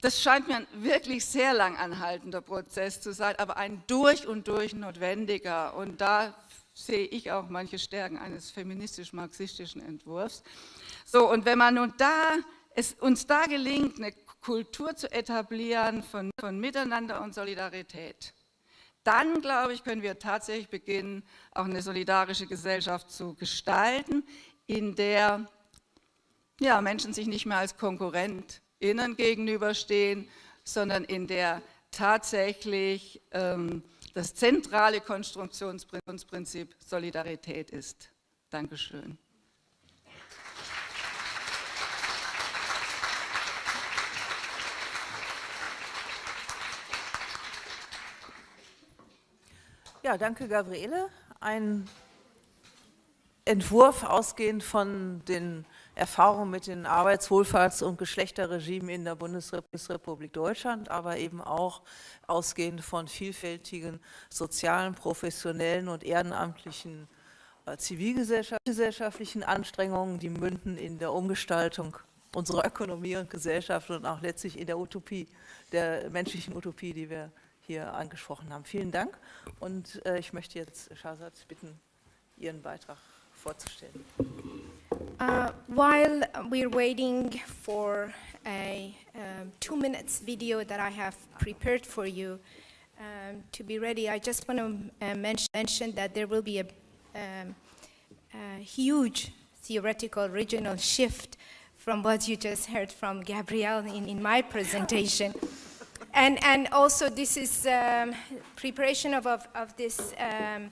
Das scheint mir ein wirklich sehr lang anhaltender Prozess zu sein, aber ein durch und durch notwendiger. Und da sehe ich auch manche Stärken eines feministisch-marxistischen Entwurfs. So, und wenn man nun da, es uns da gelingt, eine Kultur zu etablieren von, von Miteinander und Solidarität, dann, glaube ich, können wir tatsächlich beginnen, auch eine solidarische Gesellschaft zu gestalten, in der ja, Menschen sich nicht mehr als Konkurrent innen gegenüberstehen, sondern in der tatsächlich ähm, das zentrale Konstruktionsprinzip Solidarität ist. Dankeschön. Ja, danke Gabriele. Ein Entwurf ausgehend von den Erfahrung mit den Arbeitswohlfahrts- und Geschlechterregimen in der Bundesrepublik Deutschland, aber eben auch ausgehend von vielfältigen sozialen, professionellen und ehrenamtlichen äh, zivilgesellschaftlichen Anstrengungen, die münden in der Umgestaltung unserer Ökonomie und Gesellschaft und auch letztlich in der Utopie, der menschlichen Utopie, die wir hier angesprochen haben. Vielen Dank und äh, ich möchte jetzt Shahzad bitten, Ihren Beitrag vorzustellen. Uh, while we're waiting for a um, two minutes video that I have prepared for you um, to be ready, I just want to uh, mention, mention, that there will be a, um, a, huge theoretical regional shift from what you just heard from Gabrielle in, in my presentation. and, and also this is um, preparation of, of, of this um,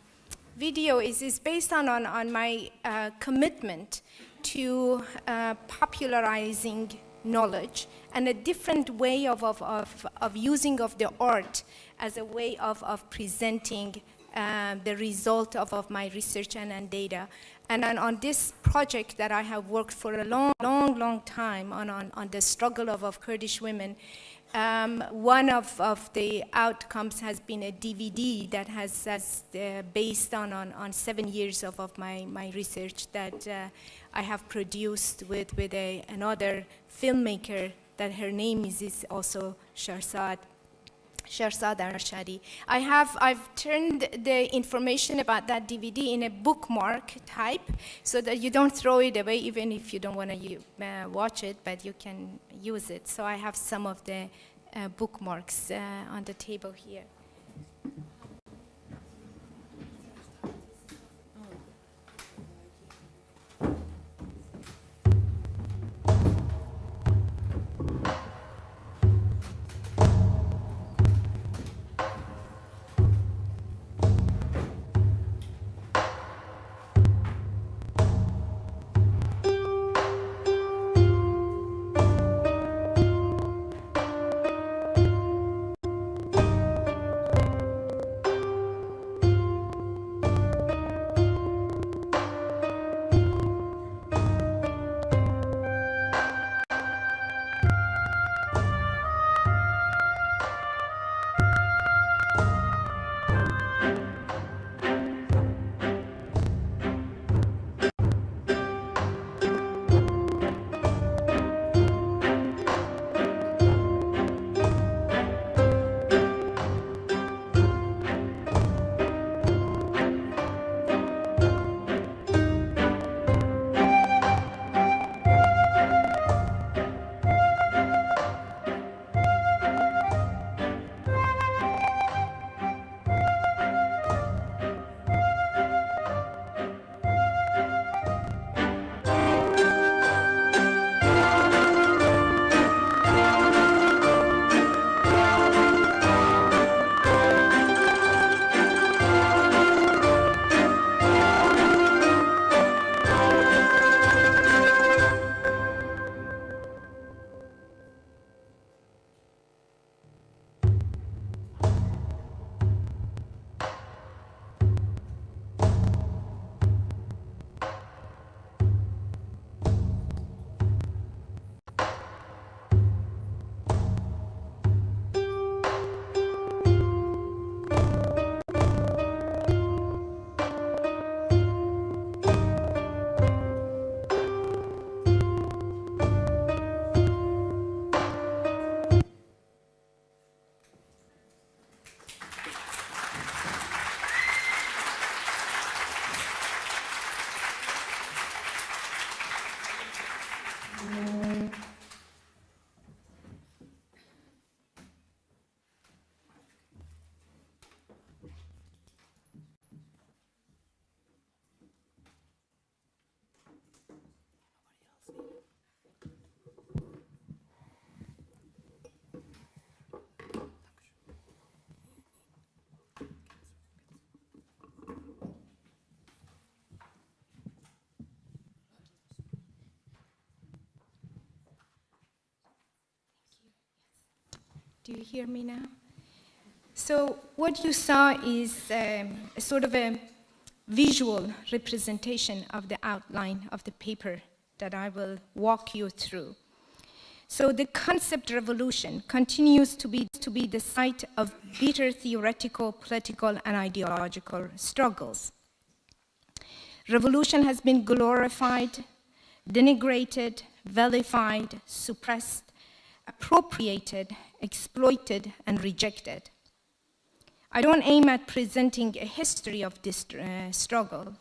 video is, is based on, on, on my uh, commitment to uh, popularizing knowledge and a different way of, of, of, of, using of the art as a way of, of presenting uh, the result of, of my research and, and data. And on, on this project that I have worked for a long, long, long time on, on, on the struggle of, of Kurdish women, um, one of, of the outcomes has been a DVD that has, has uh, based on, on, on seven years of, of my, my research that uh, I have produced with, with a, another filmmaker that her name is, is also Shahrzad. Shahrzad Arshadi. I have, I've turned the information about that DVD in a bookmark type so that you don't throw it away even if you don't want to uh, watch it, but you can use it. So I have some of the uh, bookmarks uh, on the table here. Do you hear me now? So what you saw is um, a sort of a visual representation of the outline of the paper that I will walk you through. So the concept revolution continues to be, to be the site of bitter theoretical, political, and ideological struggles. Revolution has been glorified, denigrated, vilified, suppressed, appropriated, exploited, and rejected. I don't aim at presenting a history of this uh, struggle.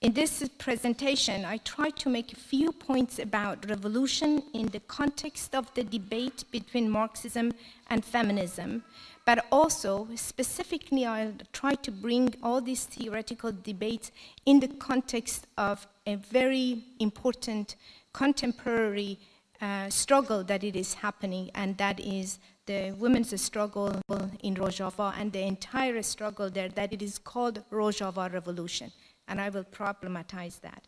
In this presentation, I try to make a few points about revolution in the context of the debate between Marxism and feminism, but also specifically I'll try to bring all these theoretical debates in the context of a very important contemporary uh, struggle that it is happening, and that is the women's struggle in Rojava and the entire struggle there that it is called Rojava Revolution and I will problematize that.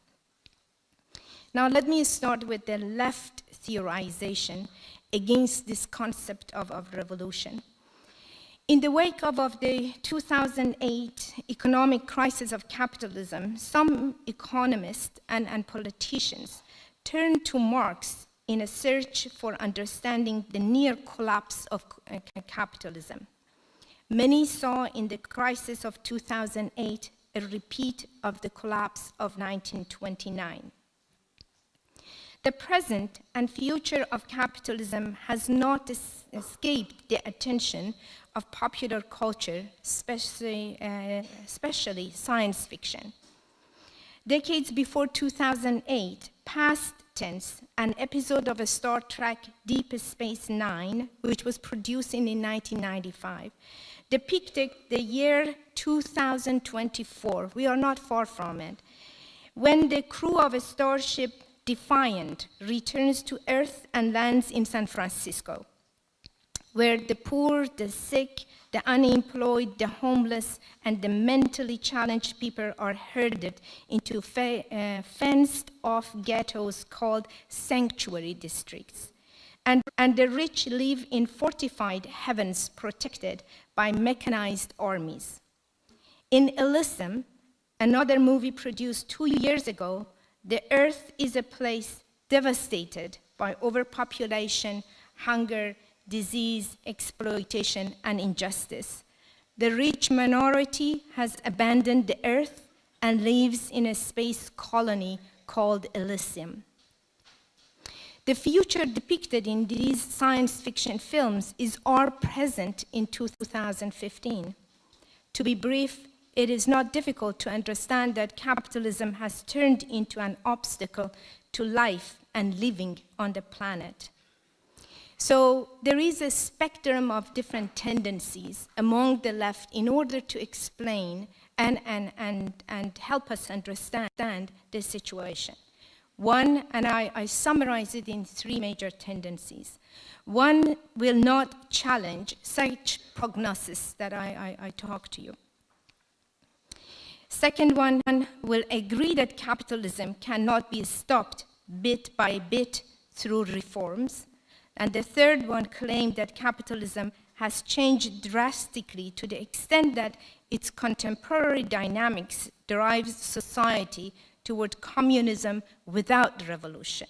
Now let me start with the left theorization against this concept of, of revolution. In the wake of, of, the 2008 economic crisis of capitalism, some economists and, and politicians turned to Marx in a search for understanding the near collapse of uh, capitalism. Many saw in the crisis of 2008 a repeat of the collapse of 1929. The present and future of capitalism has not es escaped the attention of popular culture, especially, uh, especially science fiction. Decades before 2008, past tense, an episode of a Star Trek Deep Space Nine, which was produced in 1995, depicted the year 2024. We are not far from it. When the crew of a starship Defiant returns to Earth and lands in San Francisco, where the poor, the sick, the unemployed, the homeless, and the mentally challenged people are herded into fe uh, fenced off ghettos called sanctuary districts. And, and the rich live in fortified heavens protected by mechanized armies. In Elysium, another movie produced two years ago, the earth is a place devastated by overpopulation, hunger, disease, exploitation, and injustice. The rich minority has abandoned the earth and lives in a space colony called Elysium. The future depicted in these science fiction films is our present in 2015. To be brief, it is not difficult to understand that capitalism has turned into an obstacle to life and living on the planet. So there is a spectrum of different tendencies among the left in order to explain and, and, and, and help us understand the situation. One, and I, I summarize it in three major tendencies. One will not challenge such prognosis that I, I, I talk to you. Second one will agree that capitalism cannot be stopped bit by bit through reforms. And the third one claimed that capitalism has changed drastically to the extent that its contemporary dynamics drives society toward communism without revolution.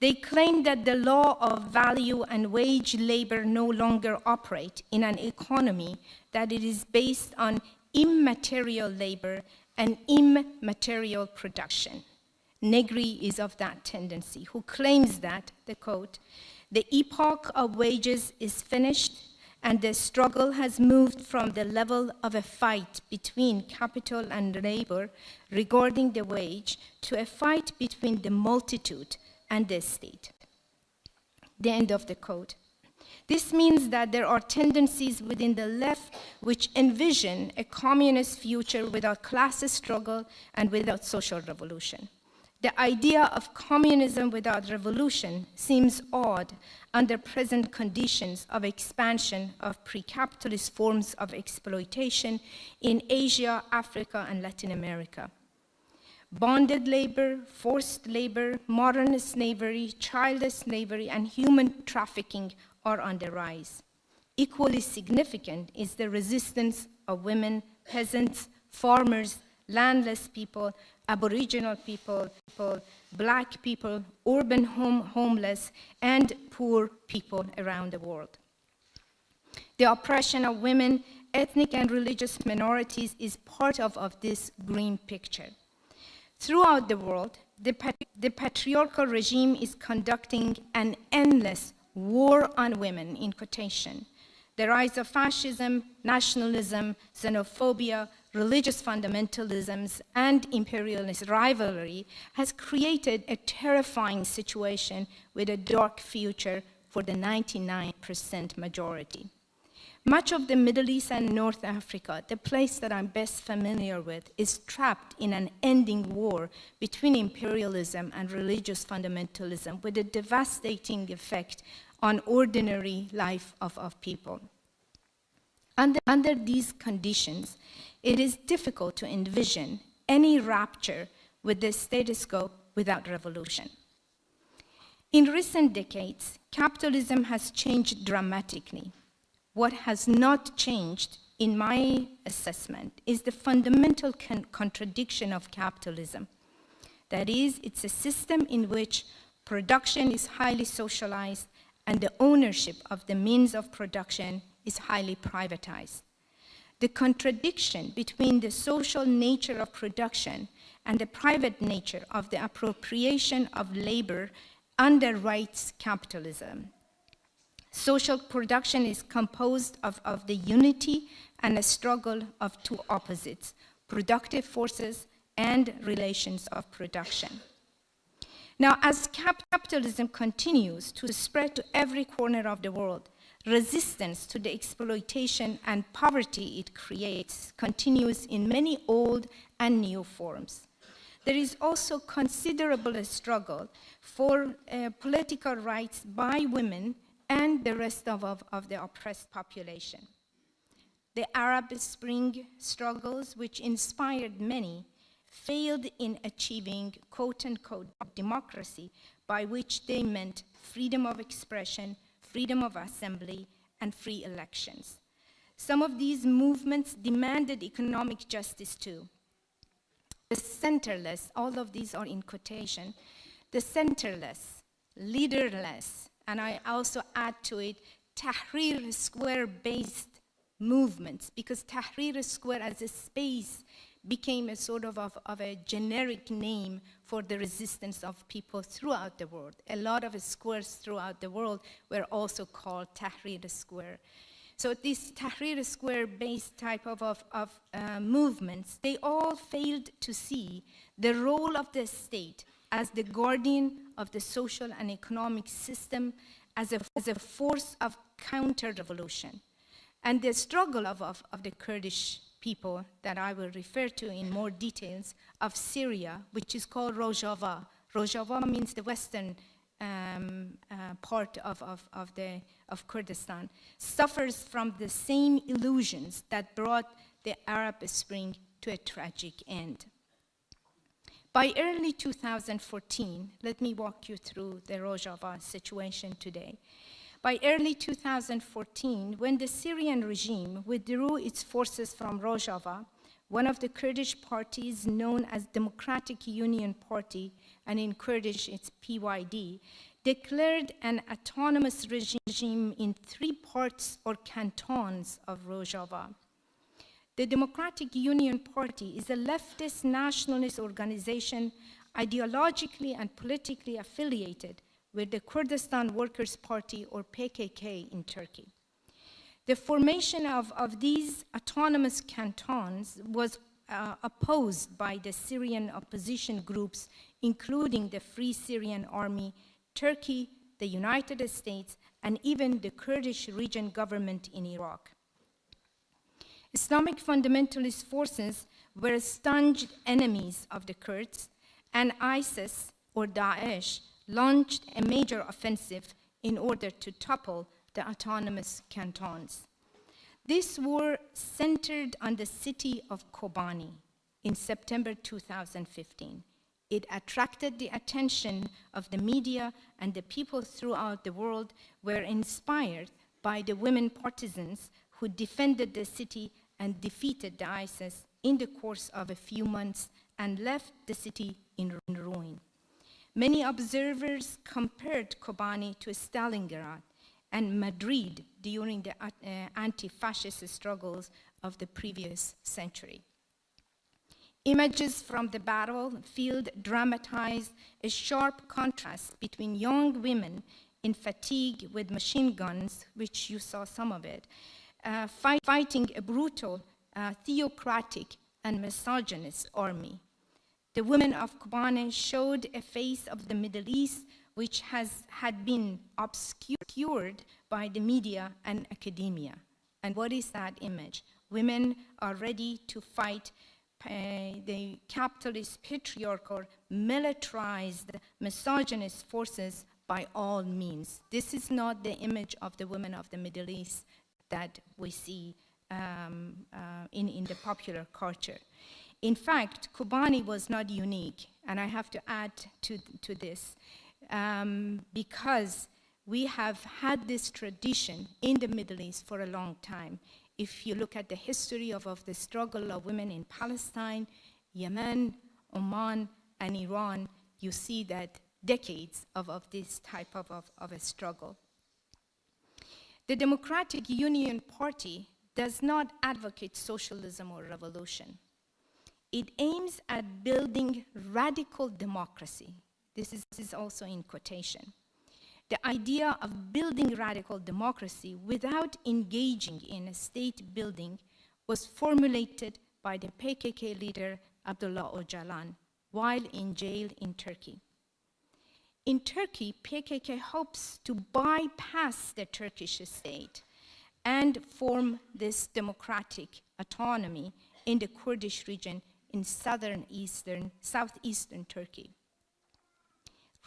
They claim that the law of value and wage labor no longer operate in an economy that it is based on immaterial labor and immaterial production. Negri is of that tendency, who claims that, the quote, the epoch of wages is finished and the struggle has moved from the level of a fight between capital and labor regarding the wage to a fight between the multitude and the state. The end of the quote. This means that there are tendencies within the left which envision a communist future without class struggle and without social revolution. The idea of communism without revolution seems odd under present conditions of expansion of pre-capitalist forms of exploitation in Asia, Africa, and Latin America. Bonded labor, forced labor, modern slavery, child slavery, and human trafficking are on the rise. Equally significant is the resistance of women, peasants, farmers, landless people, aboriginal people, people black people, urban home, homeless, and poor people around the world. The oppression of women, ethnic and religious minorities is part of, of this green picture. Throughout the world, the, the patriarchal regime is conducting an endless war on women, in quotation. The rise of fascism, nationalism, xenophobia, religious fundamentalisms, and imperialist rivalry has created a terrifying situation with a dark future for the 99% majority. Much of the Middle East and North Africa, the place that I'm best familiar with, is trapped in an ending war between imperialism and religious fundamentalism with a devastating effect on ordinary life of, of people. Under, under these conditions, it is difficult to envision any rapture with this status quo without revolution. In recent decades, capitalism has changed dramatically. What has not changed, in my assessment, is the fundamental con contradiction of capitalism. That is, it's a system in which production is highly socialized and the ownership of the means of production is highly privatized. The contradiction between the social nature of production and the private nature of the appropriation of labor underwrites capitalism. Social production is composed of, of the unity and a struggle of two opposites, productive forces and relations of production. Now, as capitalism continues to spread to every corner of the world, resistance to the exploitation and poverty it creates continues in many old and new forms. There is also considerable struggle for uh, political rights by women and the rest of, of, of the oppressed population. The Arab Spring struggles, which inspired many, failed in achieving quote-unquote democracy, by which they meant freedom of expression, freedom of assembly, and free elections. Some of these movements demanded economic justice too. The centerless, all of these are in quotation, the centerless, leaderless, and I also add to it Tahrir Square-based movements, because Tahrir Square as a space became a sort of, of, of, a generic name for the resistance of people throughout the world. A lot of squares throughout the world were also called Tahrir Square. So these Tahrir Square-based type of, of, of uh, movements, they all failed to see the role of the state as the guardian of the social and economic system as a, as a force of counter-revolution. And the struggle of, of, of the Kurdish people that I will refer to in more details of Syria, which is called Rojava. Rojava means the western um, uh, part of, of, of, the, of Kurdistan, suffers from the same illusions that brought the Arab Spring to a tragic end. By early 2014, let me walk you through the Rojava situation today. By early 2014, when the Syrian regime withdrew its forces from Rojava, one of the Kurdish parties known as Democratic Union Party, and in Kurdish it's PYD, declared an autonomous regime in three parts or cantons of Rojava. The Democratic Union Party is a leftist nationalist organization ideologically and politically affiliated with the Kurdistan Workers' Party, or PKK, in Turkey. The formation of, of these autonomous cantons was uh, opposed by the Syrian opposition groups, including the Free Syrian Army, Turkey, the United States, and even the Kurdish region government in Iraq. Islamic fundamentalist forces were staunch enemies of the Kurds, and ISIS, or Daesh, launched a major offensive in order to topple the autonomous cantons. This war centered on the city of Kobani in September 2015. It attracted the attention of the media and the people throughout the world were inspired by the women partisans who defended the city and defeated the ISIS in the course of a few months and left the city in ruin. Many observers compared Kobani to Stalingrad and Madrid during the uh, anti-fascist struggles of the previous century. Images from the battlefield dramatized a sharp contrast between young women in fatigue with machine guns, which you saw some of it, uh, fight, fighting a brutal, uh, theocratic and misogynist army. The women of Kobane showed a face of the Middle East which has, had been obscured by the media and academia. And what is that image? Women are ready to fight uh, the capitalist, patriarchal, militarized, misogynist forces by all means. This is not the image of the women of the Middle East that we see um, uh, in, in the popular culture. In fact, Kobani was not unique, and I have to add to, to this, um, because we have had this tradition in the Middle East for a long time. If you look at the history of, of the struggle of women in Palestine, Yemen, Oman, and Iran, you see that decades of, of this type of, of, of a struggle. The Democratic Union Party does not advocate socialism or revolution. It aims at building radical democracy. This is, this is also in quotation. The idea of building radical democracy without engaging in a state building was formulated by the PKK leader Abdullah Öcalan while in jail in Turkey. In Turkey, PKK hopes to bypass the Turkish state and form this democratic autonomy in the Kurdish region in southern eastern, southeastern Turkey.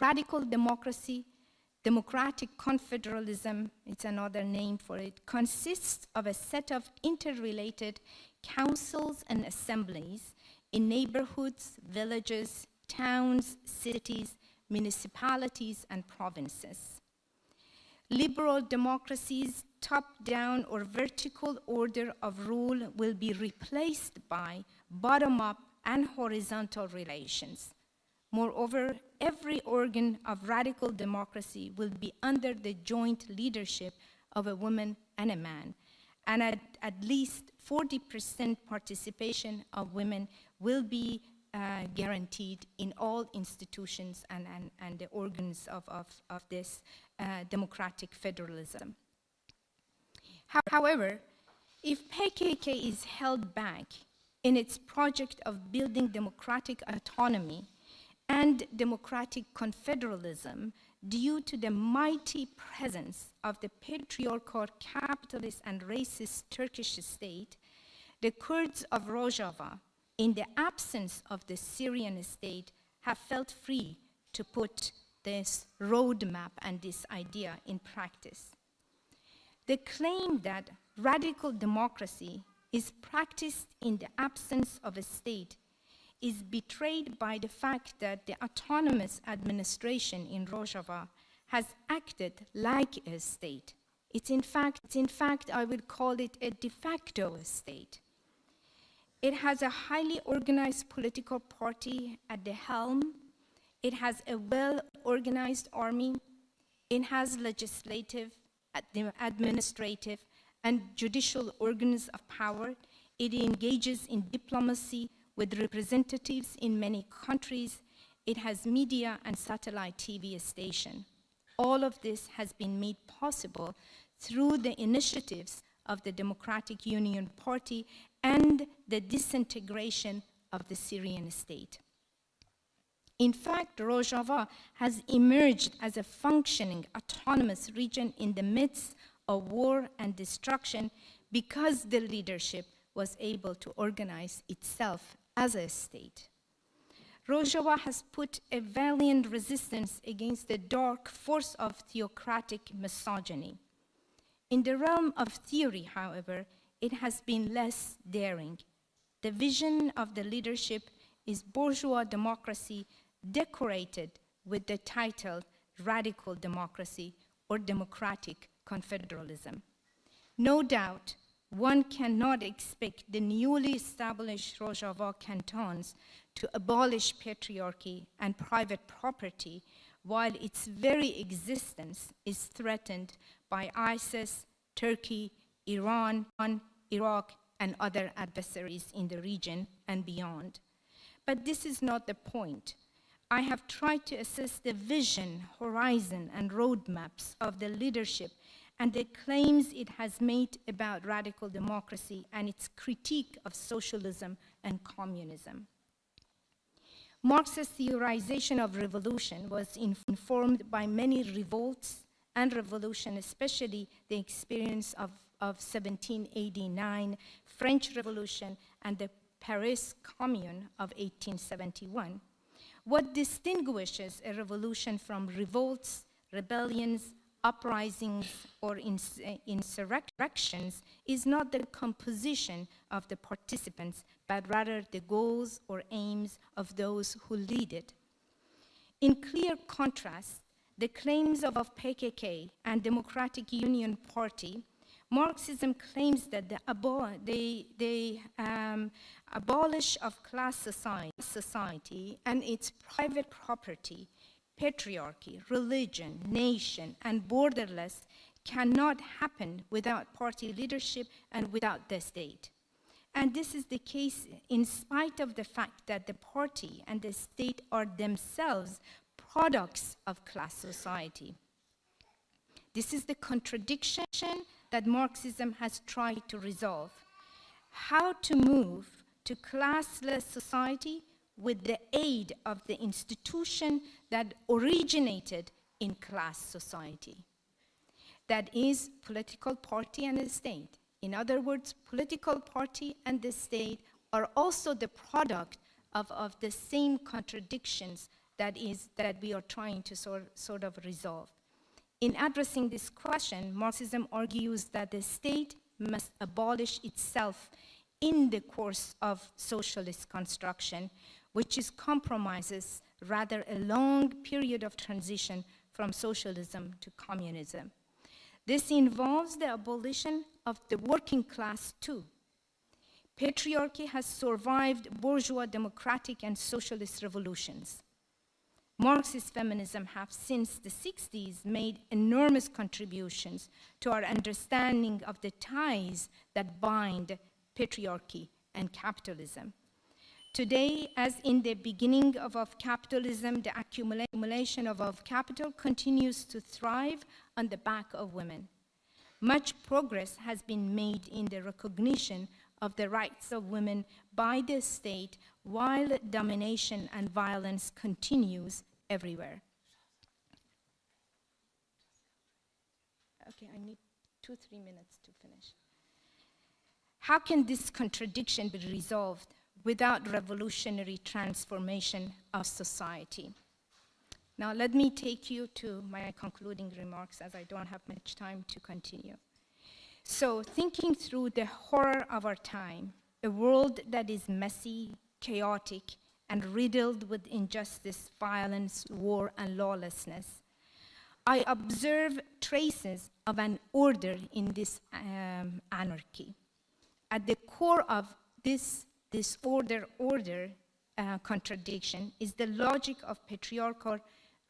Radical democracy, democratic confederalism, it's another name for it, consists of a set of interrelated councils and assemblies in neighborhoods, villages, towns, cities, municipalities, and provinces. Liberal democracies top-down or vertical order of rule will be replaced by bottom-up and horizontal relations. Moreover, every organ of radical democracy will be under the joint leadership of a woman and a man, and at, at least 40% participation of women will be uh, guaranteed in all institutions and, and, and the organs of, of, of this uh, democratic federalism. However, if PKK is held back in its project of building democratic autonomy and democratic confederalism due to the mighty presence of the patriarchal, capitalist, and racist Turkish state, the Kurds of Rojava, in the absence of the Syrian state, have felt free to put this roadmap and this idea in practice. The claim that radical democracy is practiced in the absence of a state is betrayed by the fact that the autonomous administration in Rojava has acted like a state. It's in fact, in fact, I would call it a de facto state. It has a highly organized political party at the helm. It has a well-organized army. It has legislative, administrative, and judicial organs of power. It engages in diplomacy with representatives in many countries. It has media and satellite TV station. All of this has been made possible through the initiatives of the Democratic Union Party and the disintegration of the Syrian state. In fact, Rojava has emerged as a functioning autonomous region in the midst of war and destruction because the leadership was able to organize itself as a state. Rojava has put a valiant resistance against the dark force of theocratic misogyny. In the realm of theory, however, it has been less daring. The vision of the leadership is bourgeois democracy decorated with the title radical democracy or democratic confederalism. No doubt, one cannot expect the newly established Rojava cantons to abolish patriarchy and private property while its very existence is threatened by ISIS, Turkey, Iran, Iraq, and other adversaries in the region and beyond. But this is not the point. I have tried to assess the vision, horizon, and roadmaps of the leadership and the claims it has made about radical democracy and its critique of socialism and communism. Marx's theorization of revolution was informed by many revolts and revolution, especially the experience of, of 1789, French Revolution, and the Paris Commune of 1871. What distinguishes a revolution from revolts, rebellions, uprisings, or ins insurrections is not the composition of the participants, but rather the goals or aims of those who lead it. In clear contrast, the claims of, PKK and Democratic Union Party, Marxism claims that the, abo the, the um, abolish of class society, society and its private property, patriarchy, religion, nation, and borderless cannot happen without party leadership and without the state. And this is the case in spite of the fact that the party and the state are themselves products of class society. This is the contradiction that Marxism has tried to resolve. How to move to classless society with the aid of the institution that originated in class society. That is political party and the state. In other words, political party and the state are also the product of, of the same contradictions that, is, that we are trying to sort, sort of resolve. In addressing this question, Marxism argues that the state must abolish itself in the course of socialist construction, which is compromises rather a long period of transition from socialism to communism. This involves the abolition of the working class too. Patriarchy has survived bourgeois democratic and socialist revolutions. Marxist feminism have since the 60s made enormous contributions to our understanding of the ties that bind patriarchy and capitalism. Today, as in the beginning of, of capitalism, the accumulation of, of capital continues to thrive on the back of women. Much progress has been made in the recognition of the rights of women by the state while domination and violence continues everywhere. Okay, I need two, three minutes to finish. How can this contradiction be resolved without revolutionary transformation of society. Now let me take you to my concluding remarks as I don't have much time to continue. So thinking through the horror of our time, a world that is messy, chaotic, and riddled with injustice, violence, war, and lawlessness, I observe traces of an order in this um, anarchy. At the core of this this order-order uh, contradiction is the logic of patriarchal,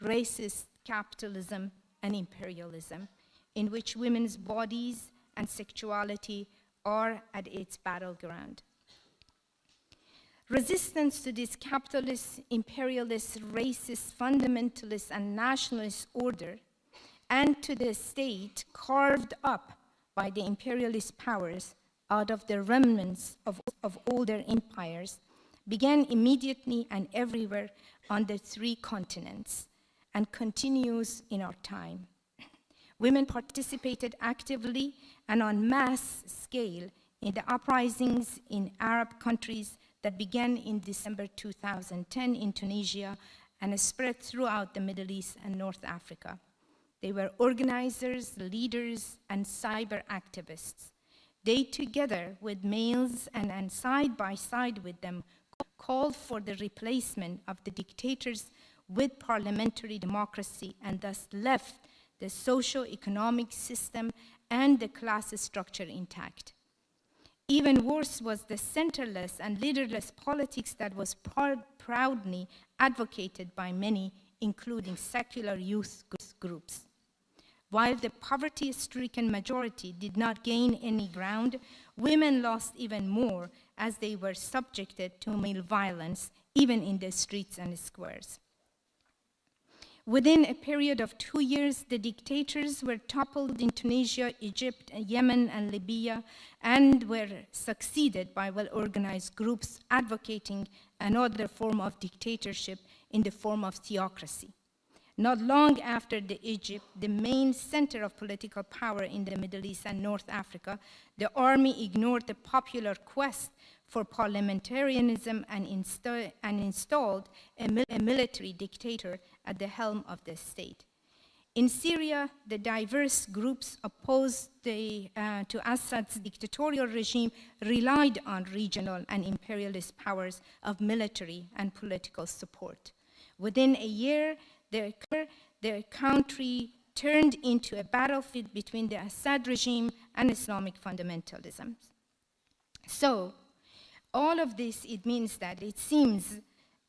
racist capitalism and imperialism, in which women's bodies and sexuality are at its battleground. Resistance to this capitalist, imperialist, racist, fundamentalist, and nationalist order, and to the state carved up by the imperialist powers, out of the remnants of, of older empires began immediately and everywhere on the three continents and continues in our time. Women participated actively and on mass scale in the uprisings in Arab countries that began in December 2010 in Tunisia and spread throughout the Middle East and North Africa. They were organizers, leaders, and cyber activists. They together with males and, and side by side with them called for the replacement of the dictators with parliamentary democracy and thus left the socio-economic system and the class structure intact. Even worse was the centerless and leaderless politics that was pr proudly advocated by many, including secular youth groups. While the poverty-stricken majority did not gain any ground, women lost even more as they were subjected to male violence, even in the streets and squares. Within a period of two years, the dictators were toppled in Tunisia, Egypt, Yemen, and Libya, and were succeeded by well-organized groups advocating another form of dictatorship in the form of theocracy. Not long after the Egypt, the main center of political power in the Middle East and North Africa, the army ignored the popular quest for parliamentarianism and, insta and installed a, mil a military dictator at the helm of the state. In Syria, the diverse groups opposed the, uh, to Assad's dictatorial regime relied on regional and imperialist powers of military and political support. Within a year, their, their country turned into a battlefield between the Assad regime and Islamic fundamentalism. So, all of this, it means that it seems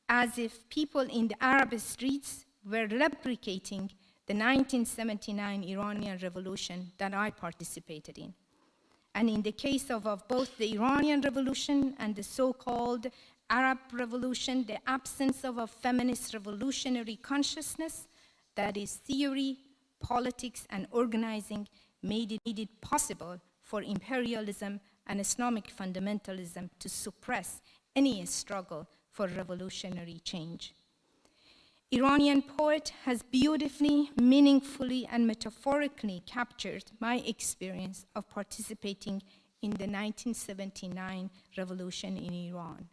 as if people in the Arab streets were replicating the 1979 Iranian revolution that I participated in. And in the case of, of both the Iranian revolution and the so-called Arab revolution, the absence of a feminist revolutionary consciousness, that is theory, politics, and organizing, made it, made it possible for imperialism and Islamic fundamentalism to suppress any struggle for revolutionary change. Iranian poet has beautifully, meaningfully, and metaphorically captured my experience of participating in the 1979 revolution in Iran.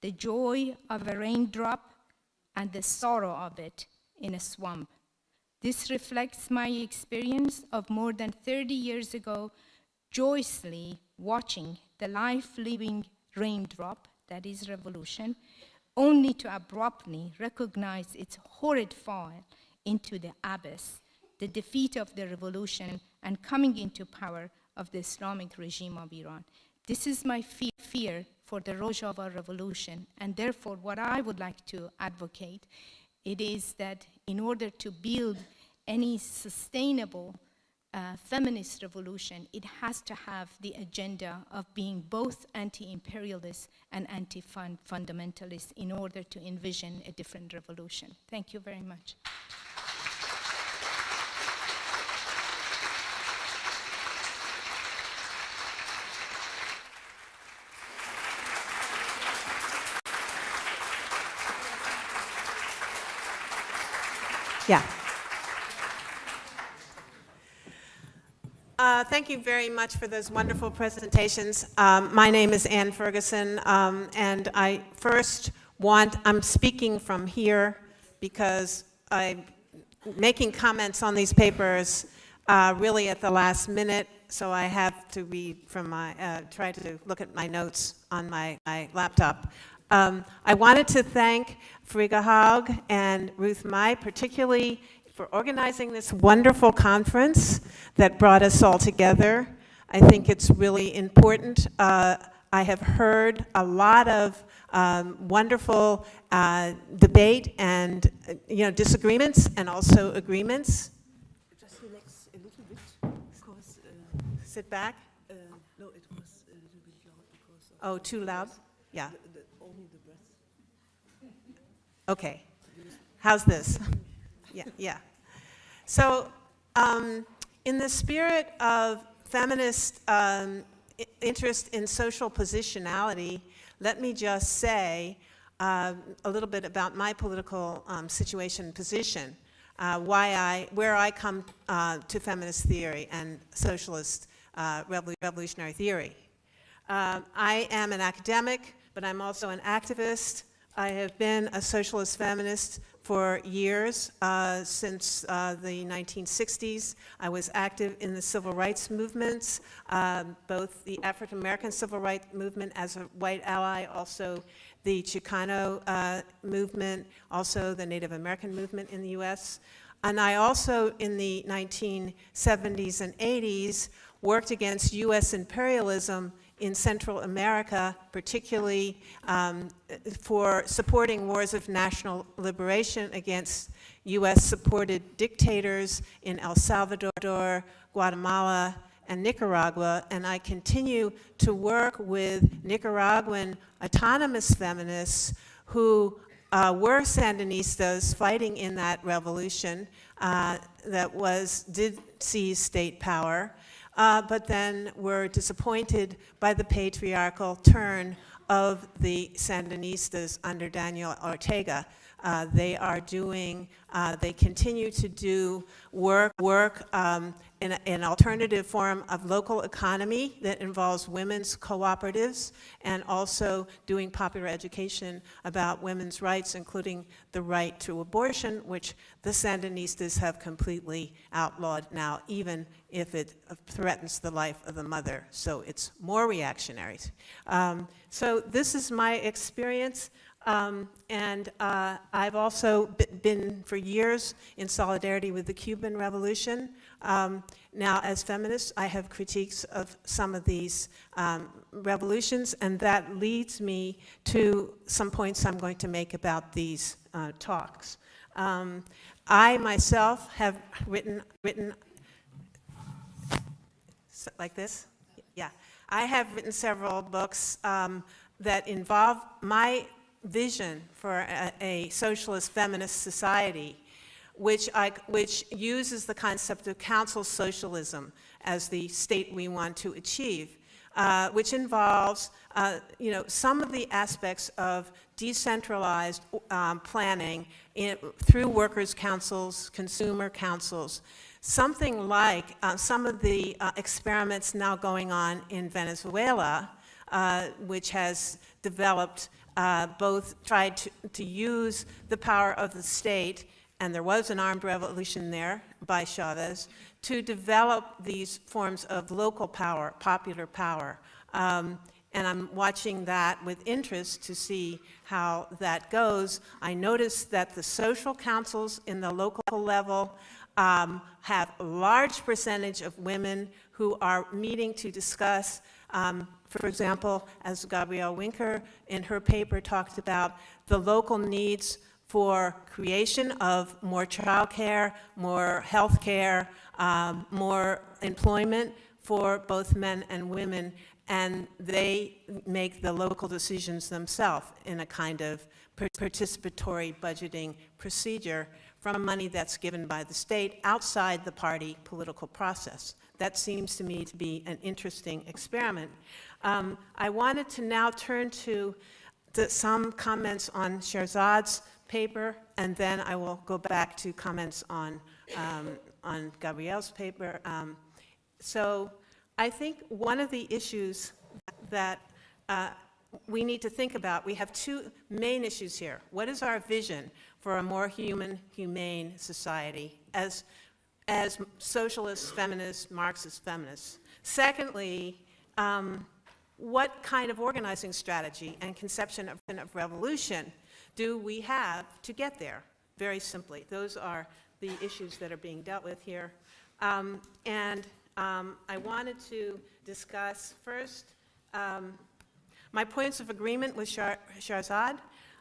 The joy of a raindrop and the sorrow of it in a swamp. This reflects my experience of more than 30 years ago, joyously watching the life-living raindrop, that is revolution, only to abruptly recognize its horrid fall into the abyss, the defeat of the revolution and coming into power of the Islamic regime of Iran. This is my fe fear for the Rojava revolution, and therefore what I would like to advocate, it is that in order to build any sustainable uh, feminist revolution, it has to have the agenda of being both anti-imperialist and anti-fundamentalist in order to envision a different revolution. Thank you very much. Yeah. Uh, thank you very much for those wonderful presentations. Um, my name is Ann Ferguson, um, and I first want, I'm speaking from here because I'm making comments on these papers uh, really at the last minute, so I have to read from my, uh, try to look at my notes on my, my laptop. Um, I wanted to thank Frigga Haug and Ruth Mai, particularly for organizing this wonderful conference that brought us all together. I think it's really important. Uh, I have heard a lot of um, wonderful uh, debate and you know disagreements and also agreements. Just relax a little bit because uh, sit back. Uh, no, it was a little bit loud because. oh, too loud. Yeah. The, the, only the breath. Okay. How's this? yeah, yeah. So um, in the spirit of feminist um, interest in social positionality, let me just say uh, a little bit about my political um, situation position, uh, why I, where I come uh, to feminist theory and socialist uh, revolutionary theory. Uh, I am an academic, but I'm also an activist. I have been a socialist feminist for years, uh, since uh, the 1960s. I was active in the civil rights movements, um, both the African American civil rights movement as a white ally, also the Chicano uh, movement, also the Native American movement in the US. And I also, in the 1970s and 80s, worked against US imperialism in Central America, particularly um, for supporting wars of national liberation against U.S.-supported dictators in El Salvador, Guatemala, and Nicaragua, and I continue to work with Nicaraguan autonomous feminists who uh, were Sandinistas fighting in that revolution uh, that was, did seize state power, uh, but then were disappointed by the patriarchal turn of the Sandinistas under Daniel Ortega. Uh, they are doing, uh, they continue to do work, work um, in a- an alternative form of local economy that involves women's cooperatives and also doing popular education about women's rights, including the right to abortion, which the Sandinistas have completely outlawed now, even if it threatens the life of the mother. So it's more reactionary. Um, so this is my experience. Um, and uh, I've also been for years in solidarity with the Cuban Revolution. Um, now, as feminists, I have critiques of some of these um, revolutions, and that leads me to some points I'm going to make about these uh, talks. Um, I myself have written, written like this? Yeah. I have written several books um, that involve my vision for a, a socialist feminist society, which, I, which uses the concept of council socialism as the state we want to achieve, uh, which involves, uh, you know, some of the aspects of decentralized um, planning in, through workers' councils, consumer councils, something like uh, some of the uh, experiments now going on in Venezuela, uh, which has developed uh, both tried to, to use the power of the state, and there was an armed revolution there by Chavez, to develop these forms of local power, popular power. Um, and I'm watching that with interest to see how that goes. I noticed that the social councils in the local level um, have a large percentage of women who are meeting to discuss, um, for example, as Gabriele Winker in her paper talked about, the local needs for creation of more childcare, more health care, um, more employment for both men and women, and they make the local decisions themselves in a kind of participatory budgeting procedure from money that's given by the state outside the party political process. That seems to me to be an interesting experiment. Um, I wanted to now turn to the, some comments on Shahrzad's paper, and then I will go back to comments on, um, on Gabriele's paper. Um, so I think one of the issues that uh, we need to think about, we have two main issues here. What is our vision for a more human, humane society as, as socialists, feminists, Marxist feminists? Secondly, um, what kind of organizing strategy and conception of, of revolution do we have to get there? Very simply, those are the issues that are being dealt with here. Um, and um, I wanted to discuss first um, my points of agreement with Shar-.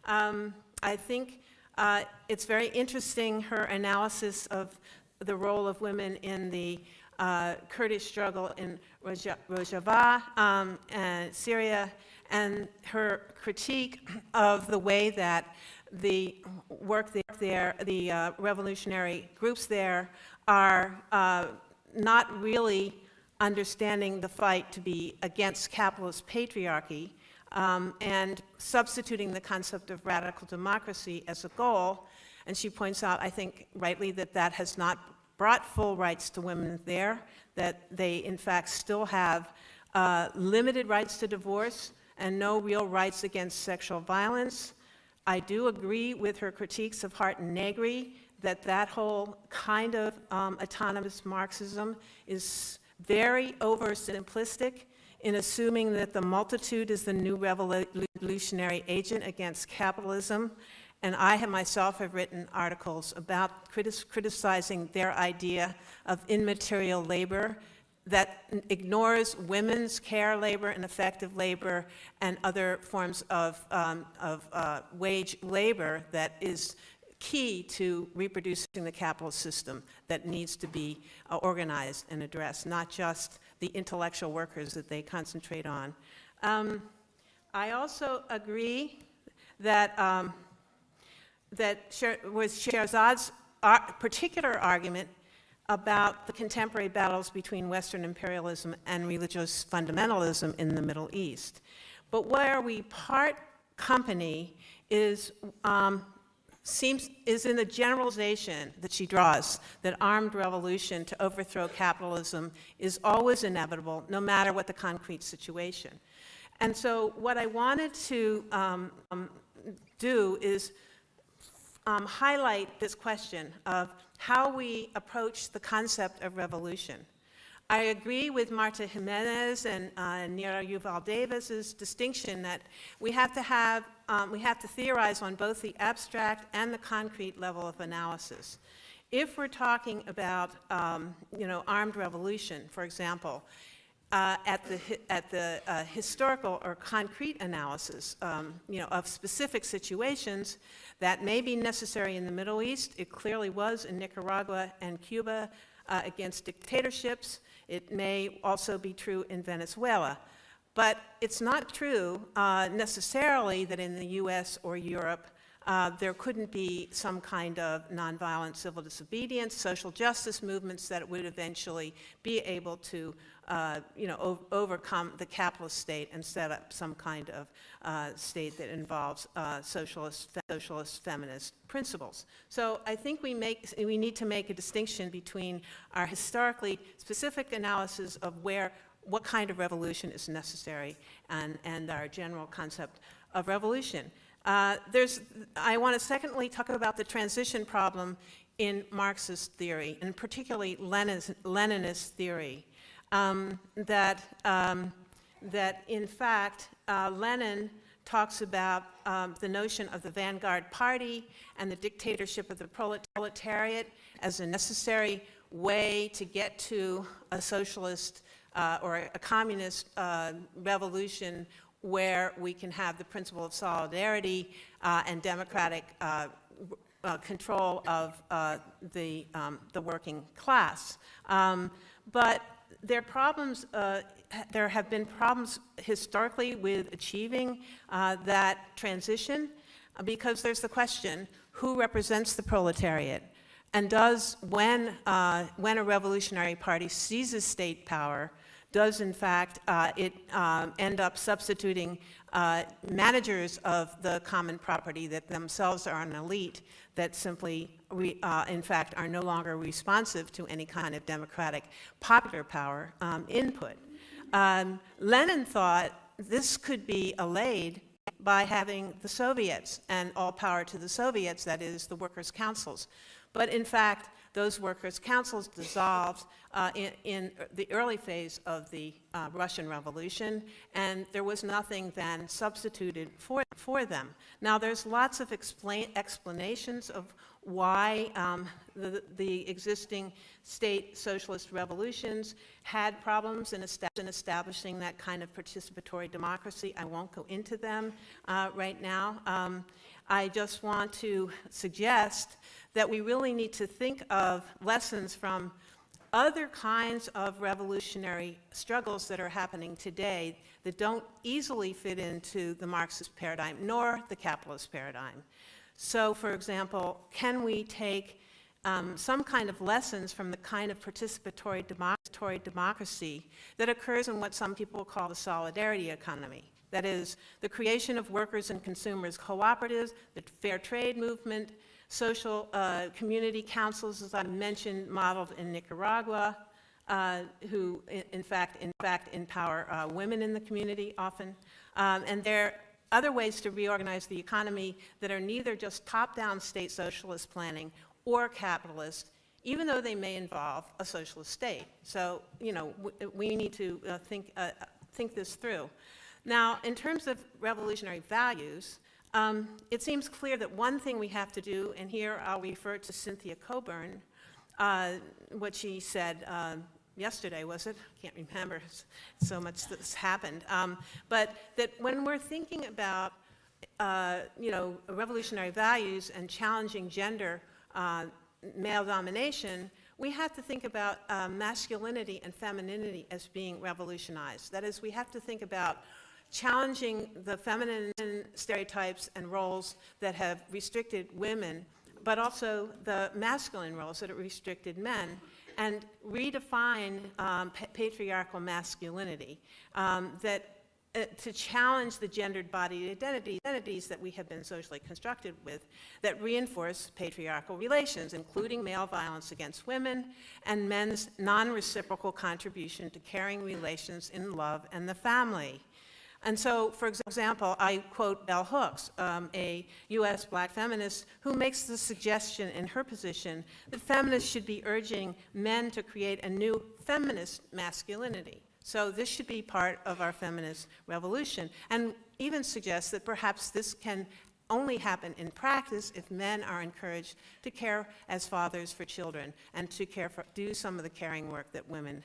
Um, I think uh, it's very interesting her analysis of the role of women in the uh, Kurdish struggle in Rojava um, and Syria, and her critique of the way that the work there, the uh, revolutionary groups there, are uh, not really understanding the fight to be against capitalist patriarchy um, and substituting the concept of radical democracy as a goal. And she points out, I think rightly, that that has not brought full rights to women there, that they in fact still have uh, limited rights to divorce and no real rights against sexual violence. I do agree with her critiques of Hardt and Negri that that whole kind of um, autonomous Marxism is very oversimplistic in assuming that the multitude is the new revolutionary agent against capitalism. And I have myself have written articles about criticizing their idea of immaterial labor that ignores women's care labor and affective labor and other forms of, um, of uh, wage labor that is key to reproducing the capitalist system that needs to be uh, organized and addressed, not just the intellectual workers that they concentrate on. Um, I also agree that um, that Sher- was Shahrzad's ar- particular argument about the contemporary battles between Western imperialism and religious fundamentalism in the Middle East. But where we part company is um, seems is in the generalization that she draws that armed revolution to overthrow capitalism is always inevitable, no matter what the concrete situation. And so, what I wanted to um, um, do is um, highlight this question of how we approach the concept of revolution. I agree with Martha Gimenez and uh, Nira Yuval Davis's distinction that we have to have, um, we have to theorize on both the abstract and the concrete level of analysis. If we're talking about, um, you know, armed revolution, for example, uh, at the, at the uh, historical or concrete analysis, um, you know, of specific situations that may be necessary in the Middle East. It clearly was in Nicaragua and Cuba uh, against dictatorships. It may also be true in Venezuela. But it's not true uh, necessarily that in the US or Europe uh, there couldn't be some kind of nonviolent civil disobedience, social justice movements that would eventually be able to, uh, you know, overcome the capitalist state and set up some kind of uh, state that involves uh, socialist, fe- socialist feminist principles. So I think we make, we need to make a distinction between our historically specific analysis of where, what kind of revolution is necessary and, and our general concept of revolution. Uh, there's, I want to secondly talk about the transition problem in Marxist theory, and particularly Lenin's, Leninist theory, um, that, um, that in fact uh, Lenin talks about um, the notion of the vanguard party and the dictatorship of the proletariat as a necessary way to get to a socialist uh, or a communist uh, revolution where we can have the principle of solidarity uh, and democratic uh, uh, control of uh, the, um, the working class. Um, but there problems, uh, there have been problems historically with achieving uh, that transition uh, because there's the question, who represents the proletariat? And does, when, uh, when a revolutionary party seizes state power, does in fact uh, it um, end up substituting uh, managers of the common property that themselves are an elite that simply, re, uh, in fact, are no longer responsive to any kind of democratic popular power um, input. Um, Lenin thought this could be allayed by having the Soviets and all power to the Soviets, that is, the workers' councils. But in fact, those workers' councils dissolved uh, in, in the early phase of the uh, Russian Revolution, and there was nothing then substituted for, for them. Now, there's lots of explain, explanations of why um, the, the existing state socialist revolutions had problems in, in establishing that kind of participatory democracy. I won't go into them uh, right now. Um, I just want to suggest that we really need to think of lessons from other kinds of revolutionary struggles that are happening today that don't easily fit into the Marxist paradigm nor the capitalist paradigm. So, for example, can we take um, some kind of lessons from the kind of participatory democracy that occurs in what some people call the solidarity economy? That is, the creation of workers and consumers cooperatives, the fair trade movement, social uh, community councils, as I mentioned, modeled in Nicaragua, uh, who, in, fact, in fact, empower uh, women in the community often. Um, and there are other ways to reorganize the economy that are neither just top-down state socialist planning or capitalist, even though they may involve a socialist state. So, you know, we need to uh, think, uh, think this through. Now, in terms of revolutionary values, um, it seems clear that one thing we have to do, and here I'll refer to Cynthia Cockburn, uh, what she said um, yesterday, was it? I can't remember, so much that's happened. Um, but that when we're thinking about, uh, you know, revolutionary values and challenging gender uh, male domination, we have to think about uh, masculinity and femininity as being revolutionized. That is, we have to think about challenging the feminine stereotypes and roles that have restricted women, but also the masculine roles that have restricted men, and redefine um, pa- patriarchal masculinity um, that uh, to challenge the gendered body identity, identities that we have been socially constructed with that reinforce patriarchal relations, including male violence against women and men's non-reciprocal contribution to caring relations in love and the family. And so, for example, I quote Bell Hooks, um, a U.S. black feminist, who makes the suggestion in her position that feminists should be urging men to create a new feminist masculinity. So this should be part of our feminist revolution, and even suggests that perhaps this can only happen in practice if men are encouraged to care as fathers for children and to care for, do some of the caring work that women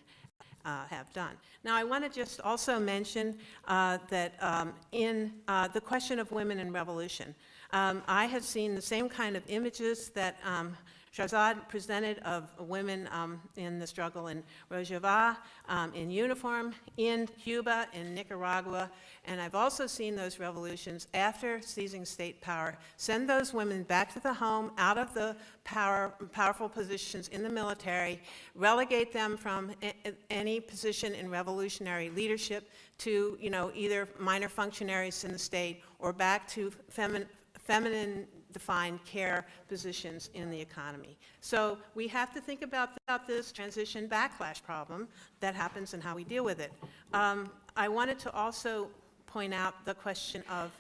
uh, have done. Now, I want to just also mention uh, that um, in uh, the question of women in revolution, um, I have seen the same kind of images that um, Shahrzad presented of women um, in the struggle in Rojava, um, in uniform, in Cuba, in Nicaragua, and I've also seen those revolutions after seizing state power. Send those women back to the home, out of the power, powerful positions in the military, relegate them from any position in revolutionary leadership to, you know, either minor functionaries in the state or back to femin- feminine defined care positions in the economy. So we have to think about, about this transition backlash problem that happens and how we deal with it. Um, I wanted to also point out the question of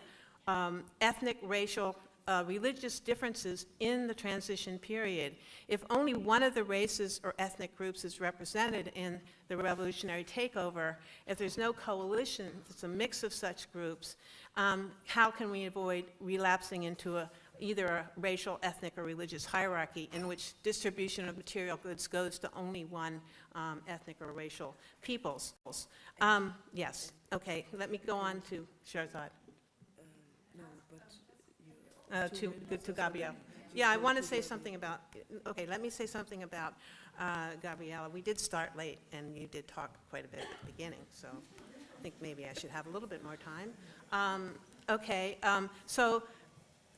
um, ethnic, racial, uh, religious differences in the transition period. If only one of the races or ethnic groups is represented in the revolutionary takeover, if there's no coalition, if it's a mix of such groups, um, how can we avoid relapsing into a, either a racial, ethnic, or religious hierarchy in which distribution of material goods goes to only one um, ethnic or racial peoples? Um, yes, okay, let me go on to Shahrzad. Uh, to, to Gabriele. Yeah, I want to say something about, okay, let me say something about uh, Gabriella. We did start late, and you did talk quite a bit at the beginning, so I think maybe I should have a little bit more time. Um, Okay, um, so,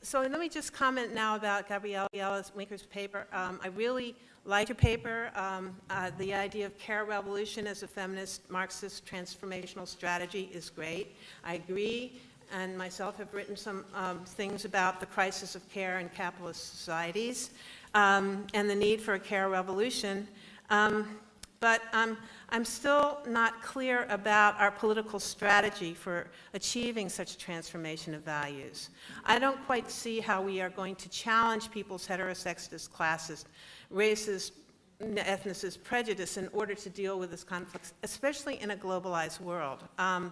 so let me just comment now about Gabriella Winker's paper. Um, I really liked your paper, um, uh, the idea of care revolution as a feminist Marxist transformational strategy is great. I agree, and myself have written some um, things about the crisis of care in capitalist societies um, and the need for a care revolution. Um, but um, I'm still not clear about our political strategy for achieving such a transformation of values. I don't quite see how we are going to challenge people's heterosexist, classist, racist, ethnicist prejudice in order to deal with this conflict, especially in a globalized world. Um,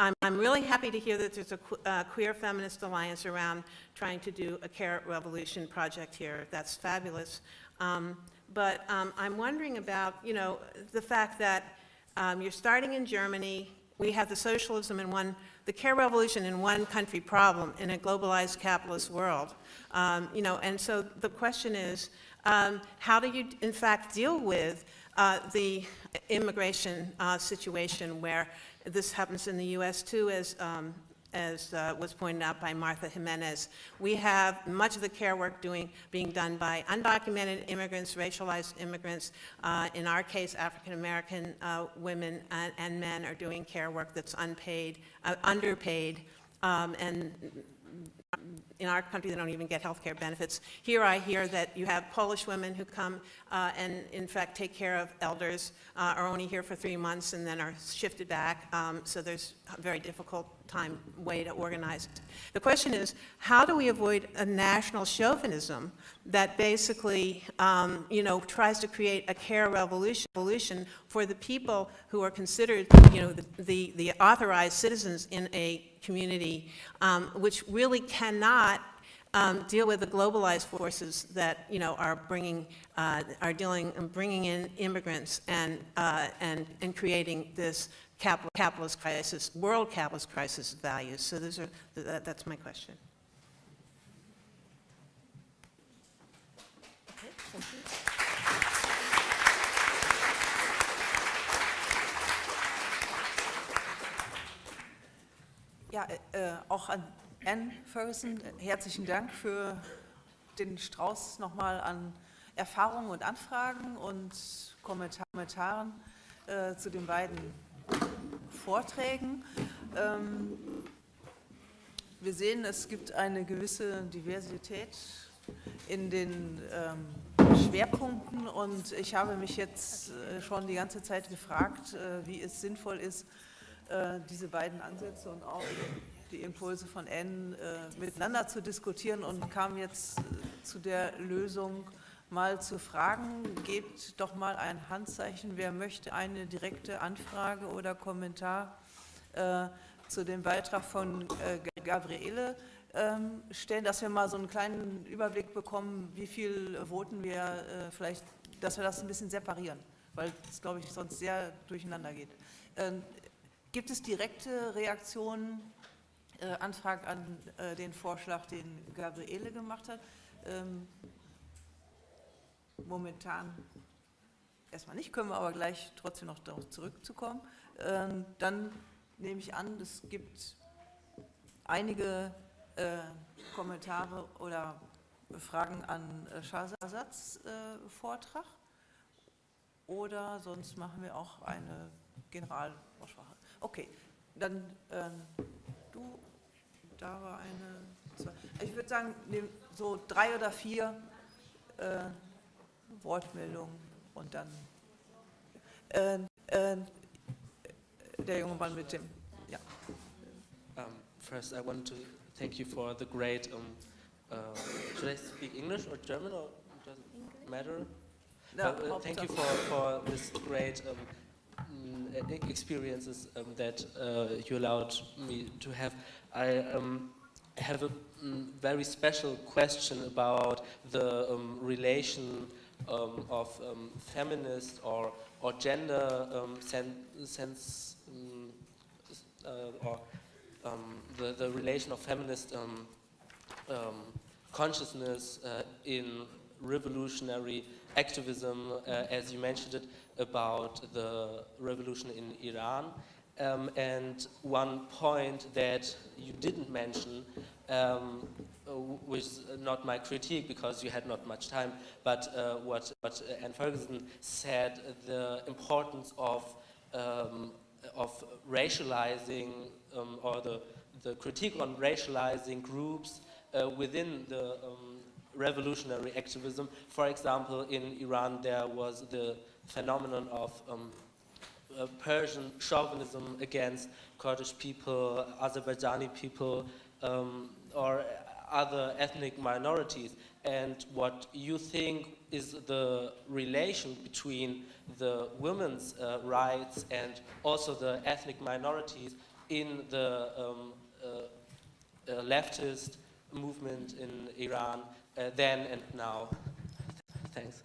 I'm, I'm, really happy to hear that there's a uh, queer feminist alliance around trying to do a care revolution project here. That's fabulous. Um, but um, I'm wondering about, you know, the fact that um, you're starting in Germany, we have the socialism in one, the care revolution in one country problem in a globalized capitalist world. Um, you know, and so the question is, um, how do you, in fact, deal with uh, the immigration uh, situation where this happens in the U.S. too, as um, as uh, was pointed out by Martha Gimenez. We have much of the care work doing, being done by undocumented immigrants, racialized immigrants. Uh, in our case, African American uh, women and, and, men are doing care work that's unpaid, uh, underpaid, um, and in our country, they don't even get health care benefits. Here I hear that you have Polish women who come uh, and, in fact, take care of elders, uh, are only here for three months and then are shifted back. Um, so there's a very difficult time way to organize. It. The question is, how do we avoid a national chauvinism that basically, um, you know, tries to create a care revolution, for the people who are considered, you know, the, the, the authorized citizens in a community, um, which really cannot um, deal with the globalized forces that you know are bringing uh, are dealing and bringing in immigrants and uh, and and creating this capital, capitalist crisis, world capitalist crisis values. So those are that, that's my question. Ja, äh, auch an Anne Ferguson herzlichen Dank für den Strauß nochmal an Erfahrungen und Anfragen und Kommentar Kommentaren äh, zu den beiden Vorträgen. Ähm, wir sehen, es gibt eine gewisse Diversität in den ähm, Schwerpunkten und ich habe mich jetzt äh, schon die ganze Zeit gefragt, äh, wie es sinnvoll ist, äh, diese beiden Ansätze und auch die Impulse von N äh, miteinander zu diskutieren und kam jetzt äh, zu der Lösung, mal zu fragen, gebt doch mal ein Handzeichen, wer möchte eine direkte Anfrage oder Kommentar äh, zu dem Beitrag von äh, Gabriele ähm, stellen, dass wir mal so einen kleinen Überblick bekommen, wie viel voten wir äh, vielleicht, dass wir das ein bisschen separieren, weil es, glaube ich, sonst sehr durcheinander geht. Ähm, gibt es direkte Reaktionen, äh, Antrag an äh, den Vorschlag, den Gabriele gemacht hat? Ähm, momentan erstmal nicht, können wir aber gleich trotzdem noch darauf zurückzukommen. Ähm, dann nehme ich an, es gibt einige äh, Kommentare oder Fragen an äh, Schasasatz äh, Vortrag oder sonst machen wir auch eine Generalaussprache. Okay, dann ähm, da war eine, zwei. ich würde sagen, so drei oder vier äh, Wortmeldungen und dann äh, äh, der junge Mann mit dem, ja. Um, first, I want to thank you for the great. Um, uh, should I speak English or German or does it matter? No, Uh, uh, thank you for, for this great um, mm, e- experiences um, that uh, you allowed me to have. I um, have a mm, very special question about the um, relation um, of um, feminist or or gender um, sen sense um, uh, or um, the the relation of feminist consciousness uh, in revolutionary activism, uh, as you mentioned it, about the revolution in Iran. Um, and one point that you didn't mention, um, uh, not my critique because you had not much time, but uh, what, what Ann Ferguson said, the importance of, um, of racializing um, or the, the critique on racializing groups uh, within the um, revolutionary activism. For example, in Iran there was the phenomenon of um, uh, Persian chauvinism against Kurdish people, Azerbaijani people, um, or other ethnic minorities, and what you think is the relation between the women's uh, rights and also the ethnic minorities in the um, uh, uh, leftist movement in Iran uh, then and now. Thanks.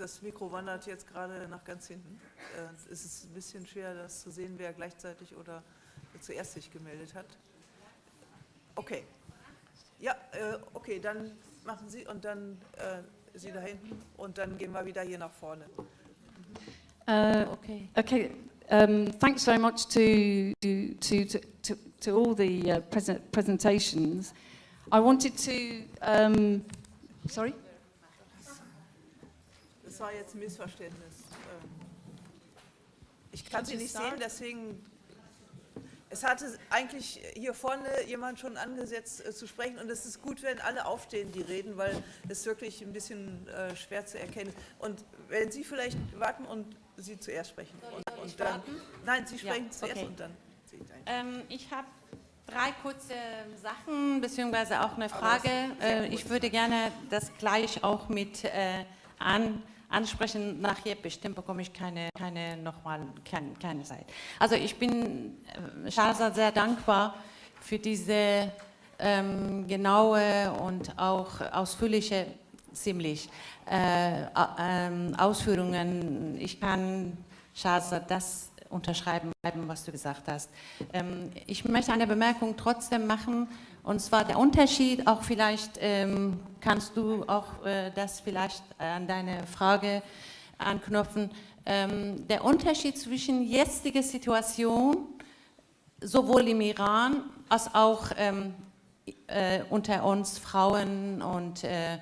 Das Mikro wandert jetzt gerade nach ganz hinten. Äh, es ist ein bisschen schwer, das zu sehen, wer gleichzeitig oder zuerst sich gemeldet hat. Okay. Ja, äh, okay, dann machen Sie und dann äh, Sie da hinten und dann gehen wir wieder hier nach vorne. Uh, okay. Okay. Um, thanks very much to to to to, to all the uh, present presentations. I wanted to. Um, sorry. Das war jetzt ein Missverständnis. Ähm, Ich kann Sie nicht sehen, deswegen. Es hatte eigentlich hier vorne jemand schon angesetzt äh, zu sprechen und es ist gut, wenn alle aufstehen, die reden, weil es wirklich ein bisschen äh, schwer zu erkennen ist. Und wenn Sie vielleicht warten und Sie zuerst sprechen. Und, und dann, nein, Sie Ja, sprechen zuerst okay. und dann. Ähm, ich habe drei kurze Sachen, beziehungsweise auch eine Frage. Äh, ich würde gerne das gleich auch mit äh, an, ansprechen. Nachher bestimmt bekomme ich keine, keine nochmal, keine, keine Zeit. Also ich bin äh, Shahzad sehr dankbar für diese ähm, genaue und auch ausführliche, ziemlich äh, a- ähm, Ausführungen. Ich kann Shahzad das unterschreiben, was du gesagt hast. Ähm, ich möchte eine Bemerkung trotzdem machen, und zwar der Unterschied, auch vielleicht ähm, kannst du auch äh, das vielleicht an deine Frage anknüpfen, ähm, der Unterschied zwischen jetziger Situation, sowohl im Iran als auch äh, unter uns Frauen und äh,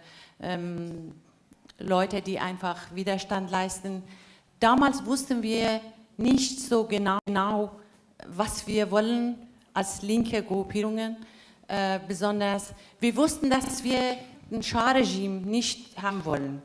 Leute, die einfach Widerstand leisten. Damals wussten wir nicht so genau, genau was wir wollen als linke Gruppierungen. Äh, besonders, wir wussten, dass wir ein Schah-Regime nicht haben wollen.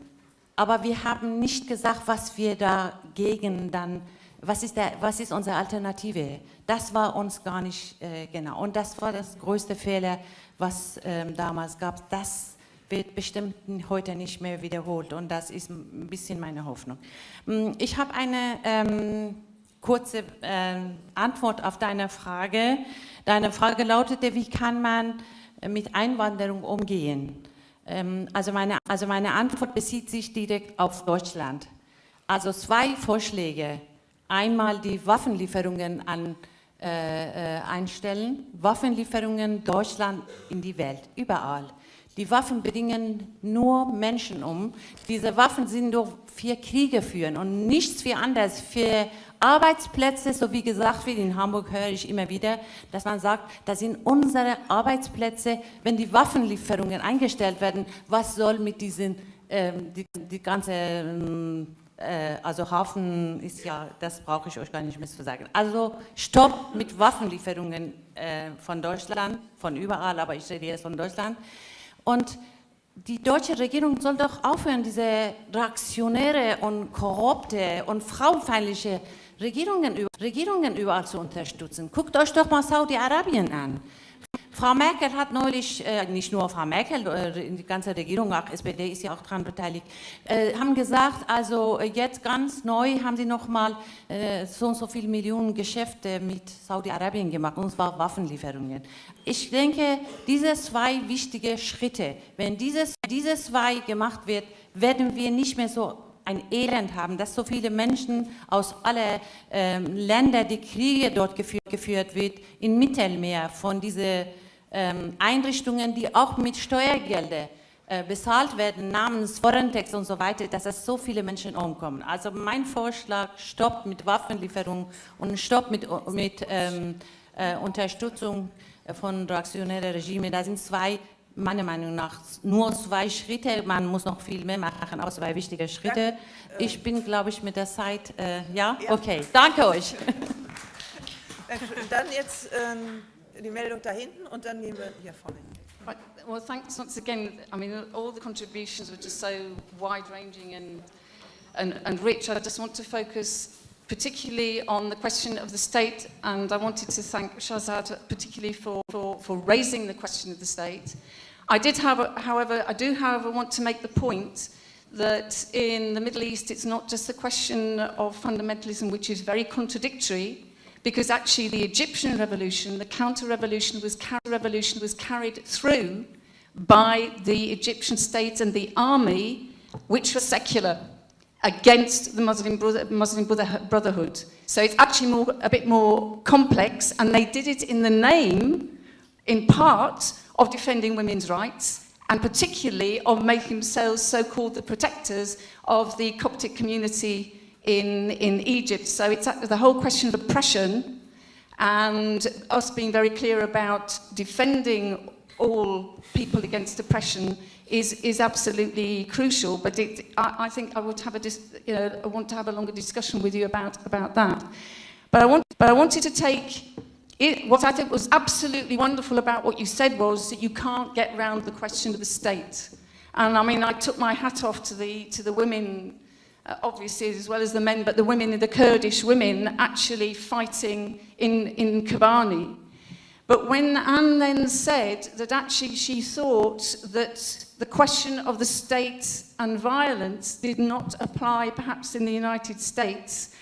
Aber wir haben nicht gesagt, was wir dagegen dann, was ist, der, was ist unsere Alternative. Das war uns gar nicht äh, genau. Und das war das größte Fehler, was ähm, damals gab. Das wird bestimmt heute nicht mehr wiederholt und das ist ein bisschen meine Hoffnung. Ich habe eine ähm, kurze äh, Antwort auf deine Frage. Deine Frage lautete, wie kann man mit Einwanderung umgehen? Ähm, also, meine, also meine Antwort bezieht sich direkt auf Deutschland. Also zwei Vorschläge. Einmal die Waffenlieferungen an äh, äh, einstellen, Waffenlieferungen Deutschland in die Welt, überall. Die Waffen bringen nur Menschen um. Diese Waffen sind nur für Kriege führen und nichts für anderes, für Arbeitsplätze, so wie gesagt wird, in Hamburg höre ich immer wieder, dass man sagt, das sind unsere Arbeitsplätze, wenn die Waffenlieferungen eingestellt werden, was soll mit diesen, ähm, die, die ganze, ähm, äh, also Hafen ist ja, das brauche ich euch gar nicht mehr zu sagen. Also Stopp mit Waffenlieferungen äh, von Deutschland, von überall, aber ich rede jetzt von Deutschland. Und die deutsche Regierung soll doch aufhören, diese reaktionäre und korrupte und frauenfeindliche Regierungen, Regierungen überall zu unterstützen. Guckt euch doch mal Saudi-Arabien an. Frau Merkel hat neulich, äh, nicht nur Frau Merkel, äh, die ganze Regierung, auch SPD ist ja auch daran beteiligt, äh, haben gesagt, also jetzt ganz neu haben sie nochmal äh, so und so viele Millionen Geschäfte mit Saudi-Arabien gemacht, und zwar Waffenlieferungen. Ich denke, diese zwei wichtige Schritte, wenn dieses, dieses zwei gemacht wird, werden wir nicht mehr so ein Elend haben, dass so viele Menschen aus allen ähm, Ländern, die Kriege dort geführt, geführt wird, im Mittelmeer von diesen Einrichtungen, die auch mit Steuergeldern äh, bezahlt werden, namens Forentex und so weiter, dass es so viele Menschen umkommen. Also mein Vorschlag, Stopp mit Waffenlieferung und Stopp mit, mit ähm, äh, Unterstützung von reaktionären Regimen, da sind zwei meiner Meinung nach nur zwei Schritte. Man muss noch viel mehr machen, aber zwei wichtige Schritte. Ich bin, glaube ich, mit der Zeit, äh, ja? ja? Okay, danke euch. Dann jetzt ähm, die Meldung da hinten und dann wir hier vorne. Well, thanks once again. I mean, all the contributions were just so wide-ranging and, and, and rich. I just want to focus particularly on the question of the state, and I wanted to thank Shahrzad particularly for, for, for raising the question of the state. I did, have, however, I do, however, want to make the point that in the Middle East, it's not just a question of fundamentalism, which is very contradictory, because actually the Egyptian revolution, the counter-revolution was, revolution was carried through by the Egyptian state and the army, which was secular against the Muslim, brother, Muslim Brotherhood. So it's actually more, a bit more complex, and they did it in the name, in part, of defending women's rights, and particularly of making themselves so-called the protectors of the Coptic community in, in Egypt. So it's uh, the whole question of oppression and us being very clear about defending all people against oppression is, is absolutely crucial. But it, I, I think I would have a, dis, you know, I want to have a longer discussion with you about, about that. But I, want, but I wanted to take it, what I think was absolutely wonderful about what you said was that you can't get around the question of the state. And I mean, I took my hat off to the, to the women, uh, obviously, as well as the men, but the women, the Kurdish women, actually fighting in, in Kobani. But when Ann then said that actually she thought that the question of the state and violence did not apply perhaps in the United States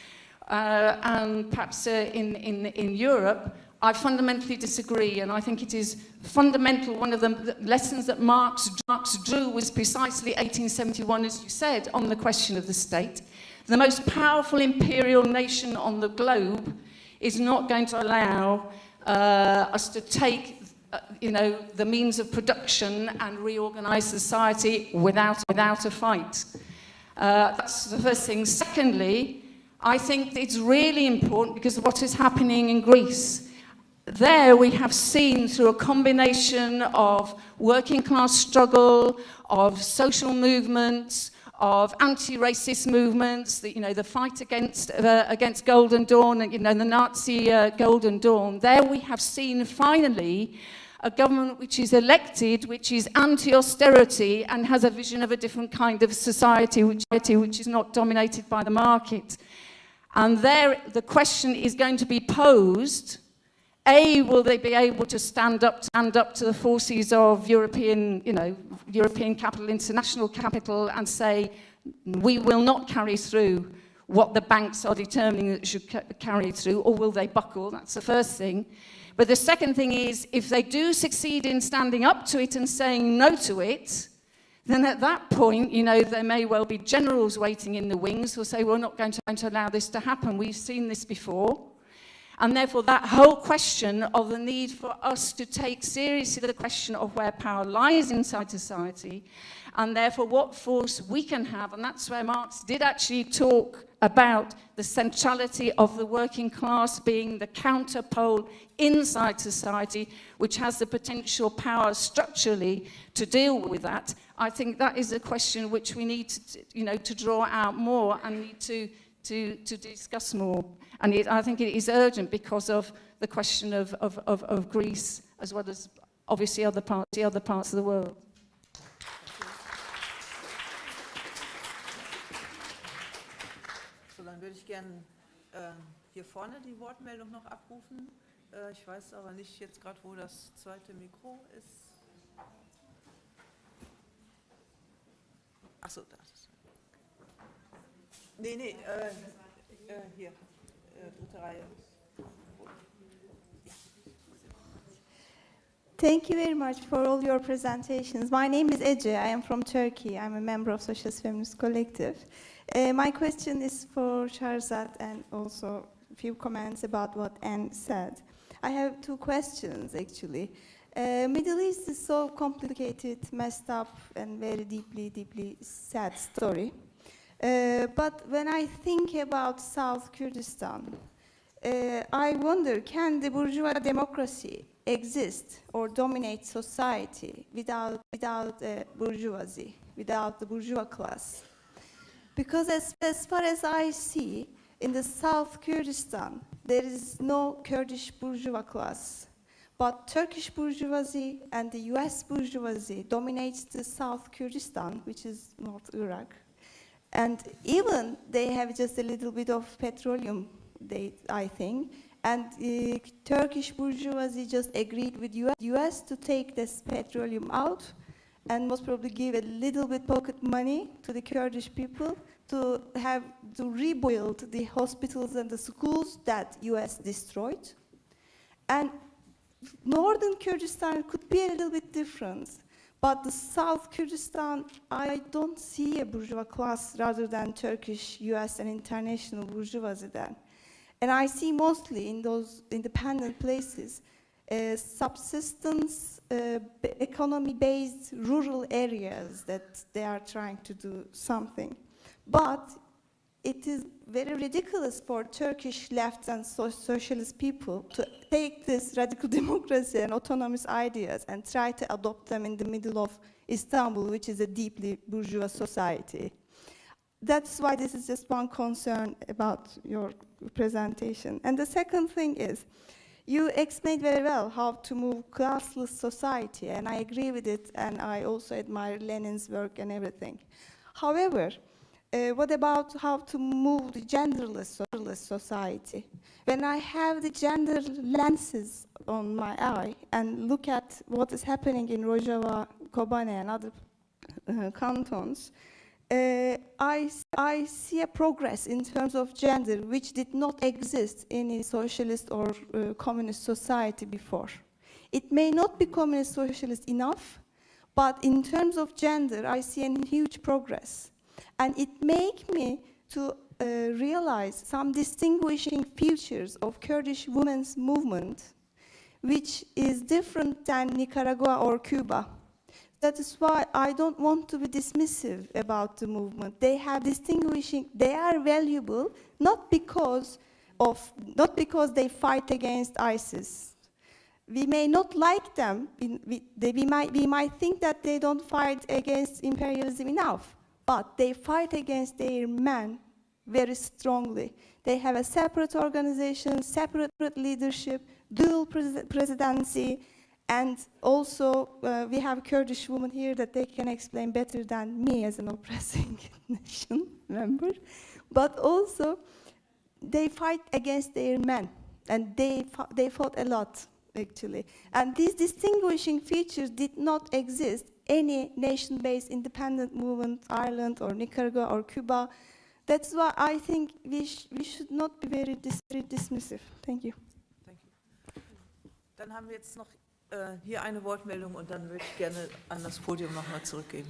uh, and perhaps uh, in, in, in Europe, I fundamentally disagree, and I think it is fundamental. One of the lessons that Marx, Marx drew was precisely 1871, as you said, on the question of the state. the most powerful imperial nation on the globe is not going to allow uh, us to take uh, you know, the means of production and reorganize society without, without a fight. Uh, that's the first thing. Secondly, I think it's really important because of what is happening in Greece. There we have seen through a combination of working class struggle, of social movements, of anti-racist movements, the, you know, the fight against, uh, against Golden Dawn, you know, the Nazi uh, Golden Dawn. There we have seen finally a government which is elected, which is anti-austerity and has a vision of a different kind of society which, which is not dominated by the market. And there the question is going to be posed, A, will they be able to stand up, stand up to the forces of European, you know, European capital, international capital, and say, we will not carry through what the banks are determining that should ca carry through, or will they buckle? That's the first thing. But the second thing is, if they do succeed in standing up to it and saying no to it, then at that point, you know, there may well be generals waiting in the wings who'll say, we're not going to, going to allow this to happen. We've seen this before. And therefore, that whole question of the need for us to take seriously the question of where power lies inside society, and therefore what force we can have, and that's where Marx did actually talk about the centrality of the working class being the counterpole inside society, which has the potential power structurally to deal with that. I think that is a question which we need to, you know, to draw out more and need to, to, to discuss more. And it, I think it is urgent because of the question of, of, of, of Greece as well as obviously other parts, the other parts of the world. So, dann würde ich gerne äh, hier vorne die Wortmeldung noch abrufen. Äh, ich weiß aber nicht jetzt gerade, wo das zweite Mikro ist. Achso, da ist es. Nee, nee, äh, äh, hier. Thank you very much for all your presentations. My name is Ece. I am from Turkey. I'm a member of Socialist Feminist Collective. Uh, my question is for Shahrzad and also a few comments about what Ann said. I have two questions, actually. Uh, Middle East is so complicated, messed up, and very deeply, deeply sad story. Uh, but when I think about South Kurdistan, uh, I wonder, can the bourgeois democracy exist or dominate society without, without uh, bourgeoisie, without the bourgeois class? Because as, as far as I see, in the South Kurdistan, there is no Kurdish bourgeois class. But Turkish bourgeoisie and the US bourgeoisie dominates the South Kurdistan, which is North Iraq. And even they have just a little bit of petroleum, they, I think. And uh, Turkish bourgeoisie just agreed with US, US to take this petroleum out and most probably give a little bit pocket money to the Kurdish people to have to rebuild the hospitals and the schools that US destroyed. And northern Kurdistan could be a little bit different. But the South Kurdistan, I don't see a bourgeois class rather than Turkish, US, and international bourgeoisie there. And I see mostly in those independent places uh, subsistence, uh, economy-based rural areas that they are trying to do something. But it is very ridiculous for Turkish left and so socialist people to take this radical democracy and autonomous ideas and try to adopt them in the middle of Istanbul, which is a deeply bourgeois society. That's why this is just one concern about your presentation. And the second thing is, you explained very well how to move classless society, and I agree with it, and I also admire Lenin's work and everything. However, uh, what about how to move the genderless, society? When I have the gender lenses on my eye and look at what is happening in Rojava, Kobane, and other uh, cantons, uh, I, I see a progress in terms of gender which did not exist in a socialist or uh, communist society before. It may not be communist socialist enough, but in terms of gender, I see a huge progress. And it make me to uh, realize some distinguishing features of Kurdish women's movement, which is different than Nicaragua or Cuba. That is why I don't want to be dismissive about the movement. They have distinguishing, they are valuable, not because of, not because they fight against ISIS. We may not like them, we, they, we, might, we might think that they don't fight against imperialism enough, but they fight against their men very strongly. They have a separate organization, separate leadership, dual pres presidency, and also uh, we have Kurdish women here that they can explain better than me as an oppressing nation member. But also, they fight against their men, and they, they fought a lot, actually. And these distinguishing features did not exist any nation-based independent movement, Ireland or Nicaragua or Cuba. That's why I think we, sh we should not be very, dis very dismissive. Thank you. Thank you. Dann haben wir jetzt noch äh, hier eine Wortmeldung und dann würde ich gerne an das Podium nochmal zurückgeben.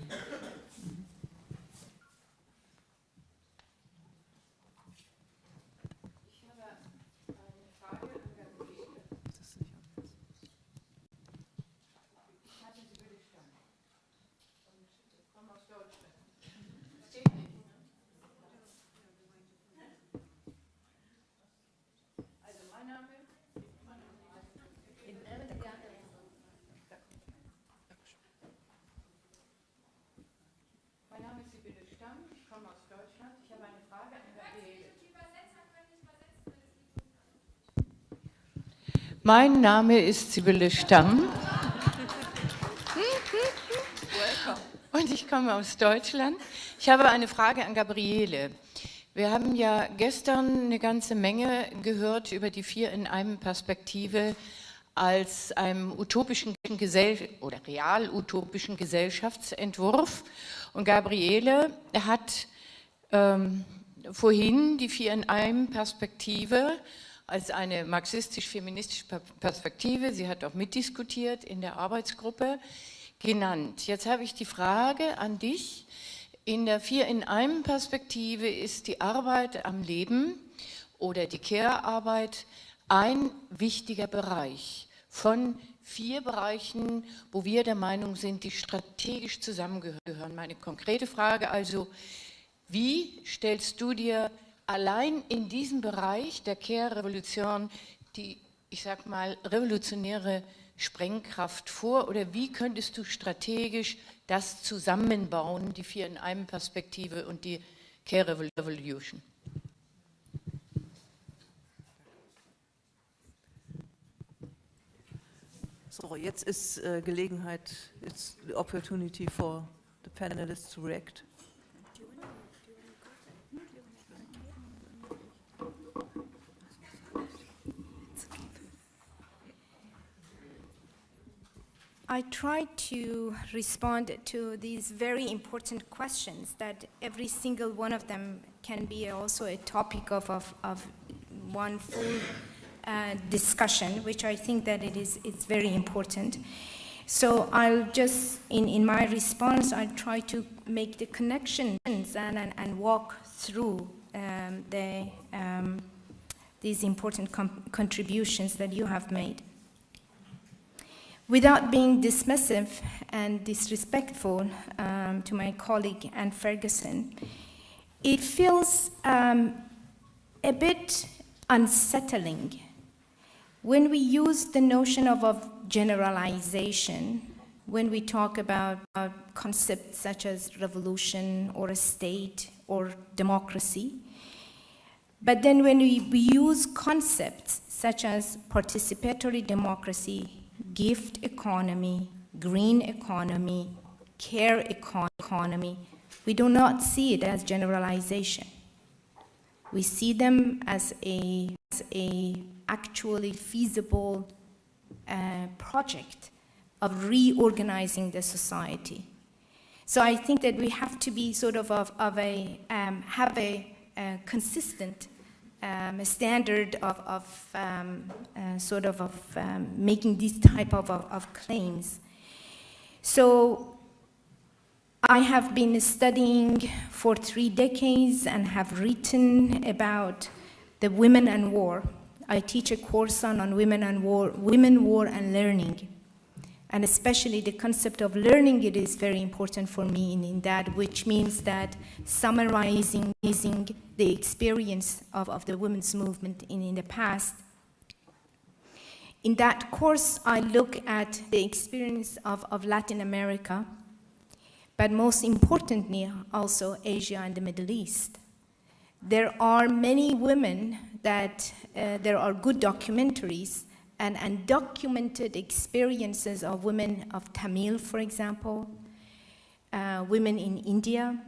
Mein Name ist Sibylle Stamm. Und ich komme aus Deutschland. Ich habe eine Frage an Gabriele. Wir haben ja gestern eine ganze Menge gehört über die Vier in einem Perspektive als einem utopischen Gesell oder real-utopischen Gesellschaftsentwurf. Und Gabriele hat ähm, vorhin die Vier in einem Perspektive als eine marxistisch-feministische Perspektive, sie hat auch mitdiskutiert in der Arbeitsgruppe, genannt. Jetzt habe ich die Frage an dich. In der Vier-in-einem-Perspektive ist die Arbeit am Leben oder die Care-Arbeit ein wichtiger Bereich von vier Bereichen, wo wir der Meinung sind, die strategisch zusammengehören. Meine konkrete Frage also, wie stellst du dir allein in diesem Bereich der Care-Revolution die, ich sag mal, revolutionäre Sprengkraft vor oder wie könntest du strategisch das zusammenbauen, die vier in einem Perspektive und die Care Revolution? So, jetzt ist äh, Gelegenheit, it's the opportunity for the panelists to react. I try to respond to these very important questions that every single one of them can be also a topic of, of, of one full uh, discussion, which I think that it is it's very important. So I'll just, in, in my response, I'll try to make the connections and, and, and walk through um, the, um, these important contributions that you have made without being dismissive and disrespectful um, to my colleague Ann Ferguson, it feels um, a bit unsettling when we use the notion of, of generalization, when we talk about concepts such as revolution or a state or democracy, but then when we, we use concepts such as participatory democracy, gift economy, green economy, care economy, we do not see it as generalization. We see them as a, as a actually feasible uh, project of reorganizing the society. So I think that we have to be sort of of, of a, um, have a, a consistent um, a standard of, of um, uh, sort of, of um, making these type of, of, of, claims. So I have been studying for three decades and have written about the women and war. I teach a course on, on women and war, women, war, and learning. And especially the concept of learning, it is very important for me in, in that, which means that summarizing the experience of, of the women's movement in, in the past. In that course, I look at the experience of, of Latin America, but most importantly, also Asia and the Middle East. There are many women that, uh, there are good documentaries and, and documented experiences of women of Tamil, for example, uh, women in India,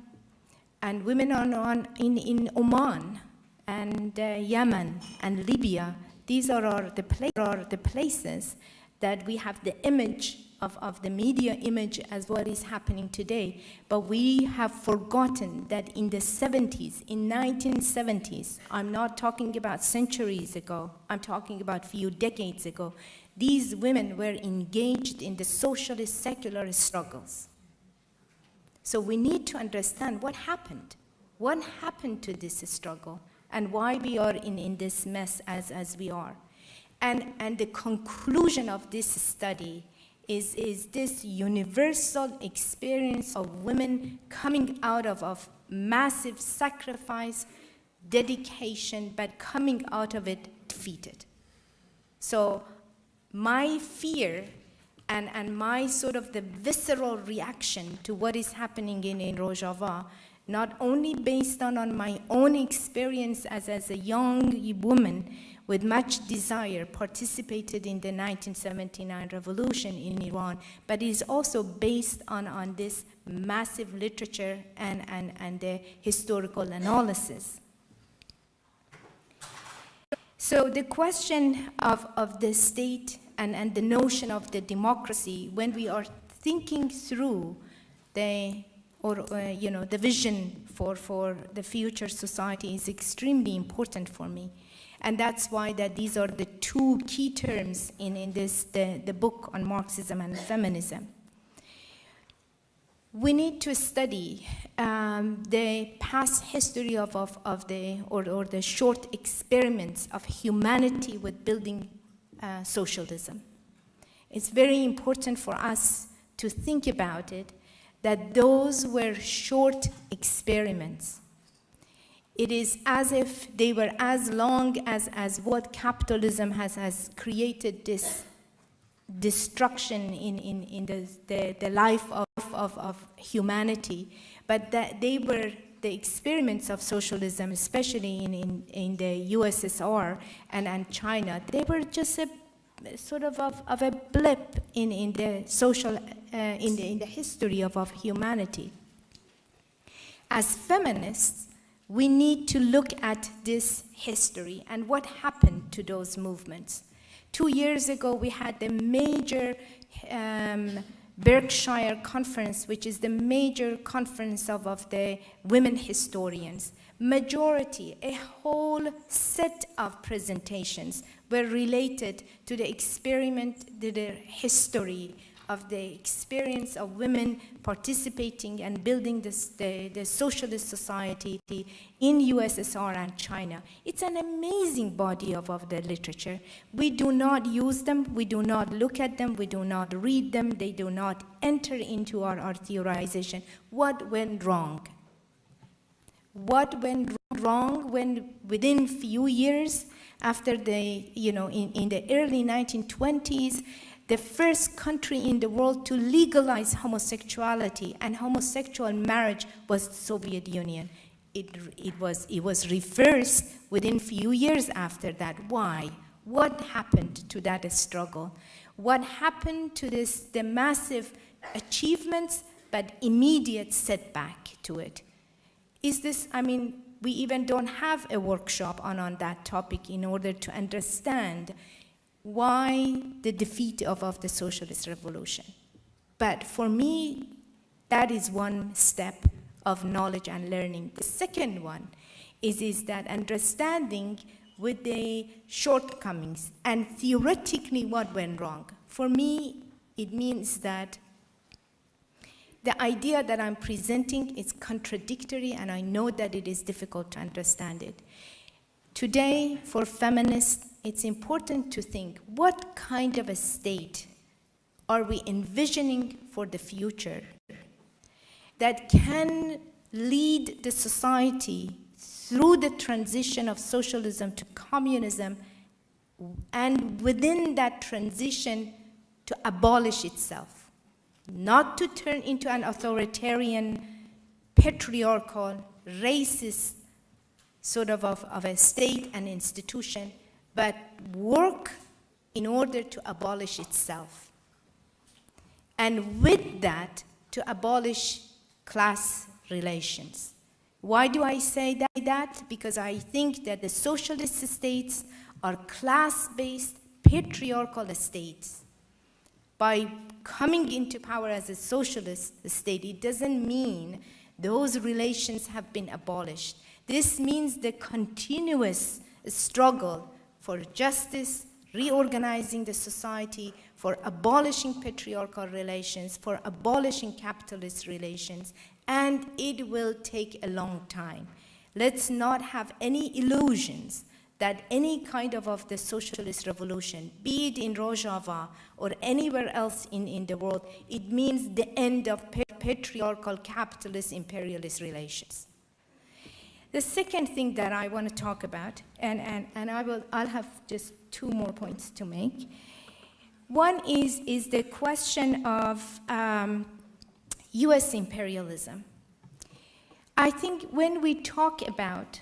and women on, on, in, in Oman and uh, Yemen and Libya. These are, are, the are the places that we have the image of, of the media image as what is happening today. But we have forgotten that in the 70s, in 1970s, I'm not talking about centuries ago, I'm talking about few decades ago, these women were engaged in the socialist secular struggles. So we need to understand what happened. What happened to this struggle and why we are in, in this mess as, as we are. And, and the conclusion of this study is, is this universal experience of women coming out of, of massive sacrifice, dedication, but coming out of it defeated. So my fear and, and my sort of the visceral reaction to what is happening in, in Rojava, not only based on, on my own experience as, as a young woman, with much desire participated in the 1979 revolution in Iran, but is also based on, on this massive literature and, and, and the historical analysis. So the question of, of the state and, and the notion of the democracy, when we are thinking through the, or, uh, you know, the vision for, for the future society is extremely important for me. And that's why that these are the two key terms in, in this, the, the book on Marxism and feminism. We need to study um, the past history of, of, of the, or, or the short experiments of humanity with building uh, socialism. It's very important for us to think about it, that those were short experiments it is as if they were as long as, as what capitalism has, has created this destruction in, in, in the, the, the life of, of, of humanity, but that they were the experiments of socialism, especially in, in, in the USSR and, and China, they were just a sort of, of, of a blip in, in the social, uh, in, the, in the history of, of humanity. As feminists, we need to look at this history and what happened to those movements. Two years ago, we had the major um, Berkshire Conference, which is the major conference of, of the women historians. Majority, a whole set of presentations were related to the experiment, to the history of the experience of women participating and building this, the, the socialist society in USSR and China. It's an amazing body of, of the literature. We do not use them, we do not look at them, we do not read them, they do not enter into our, our theorization. What went wrong? What went wrong when within few years after the, you know, in, in the early 1920s, the first country in the world to legalize homosexuality and homosexual marriage was the Soviet Union. It, it, was, it was reversed within few years after that. Why? What happened to that struggle? What happened to this, the massive achievements, but immediate setback to it? Is this, I mean, we even don't have a workshop on, on that topic in order to understand why the defeat of, of the socialist revolution. But for me, that is one step of knowledge and learning. The second one is, is that understanding with the shortcomings and theoretically what went wrong. For me, it means that the idea that I'm presenting is contradictory, and I know that it is difficult to understand it. Today, for feminists, it's important to think what kind of a state are we envisioning for the future that can lead the society through the transition of socialism to communism and within that transition to abolish itself, not to turn into an authoritarian, patriarchal, racist sort of, of, of a state and institution, but work in order to abolish itself. And with that, to abolish class relations. Why do I say that? Because I think that the socialist states are class-based, patriarchal states. By coming into power as a socialist state, it doesn't mean those relations have been abolished. This means the continuous struggle for justice, reorganizing the society, for abolishing patriarchal relations, for abolishing capitalist relations, and it will take a long time. Let's not have any illusions that any kind of, of the socialist revolution, be it in Rojava or anywhere else in, in the world, it means the end of patriarchal capitalist imperialist relations. The second thing that I want to talk about, and, and, and I will, I'll have just two more points to make. One is, is the question of um, US imperialism. I think when we talk about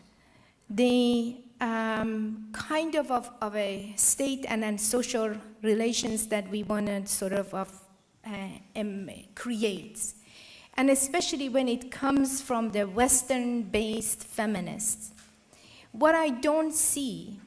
the um, kind of, of, of, a state and then social relations that we want to sort of, of uh, um, create, and especially when it comes from the Western-based feminists. What I don't see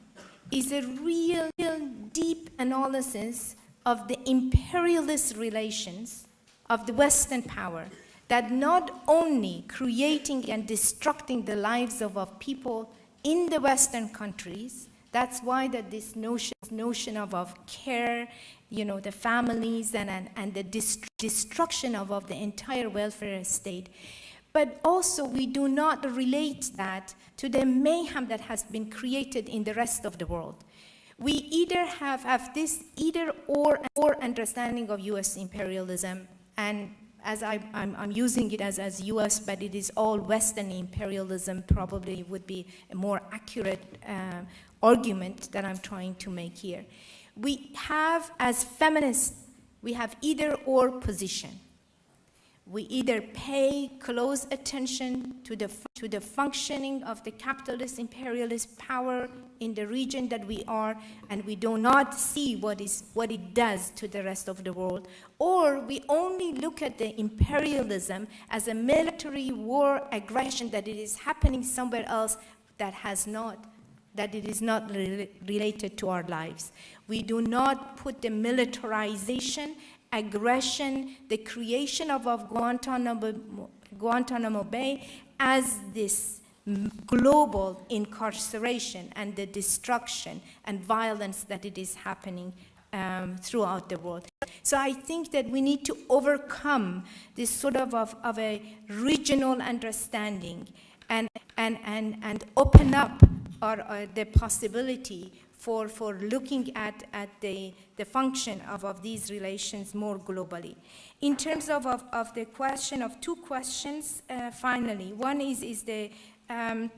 is a real, real deep analysis of the imperialist relations of the Western power that not only creating and destructing the lives of, of people in the Western countries, that's why that this notion, notion of, of care, you know, the families and, and, and the destruction of, of the entire welfare state. But also we do not relate that to the mayhem that has been created in the rest of the world. We either have, have this either or, or understanding of US imperialism and as I, am using it as, as US, but it is all Western imperialism probably would be a more accurate uh, argument that I'm trying to make here. We have, as feminists, we have either or position. We either pay close attention to the, to the functioning of the capitalist imperialist power in the region that we are, and we do not see what, is, what it does to the rest of the world, or we only look at the imperialism as a military war aggression that it is happening somewhere else that has not that it is not re related to our lives. We do not put the militarization aggression, the creation of, of Guantanamo, Guantanamo Bay as this global incarceration and the destruction and violence that it is happening um, throughout the world. So I think that we need to overcome this sort of, of, of a regional understanding and, and, and, and open up our, uh, the possibility for, for looking at, at the, the function of, of these relations more globally. In terms of, of, of the question of two questions, uh, finally, one is, is the um,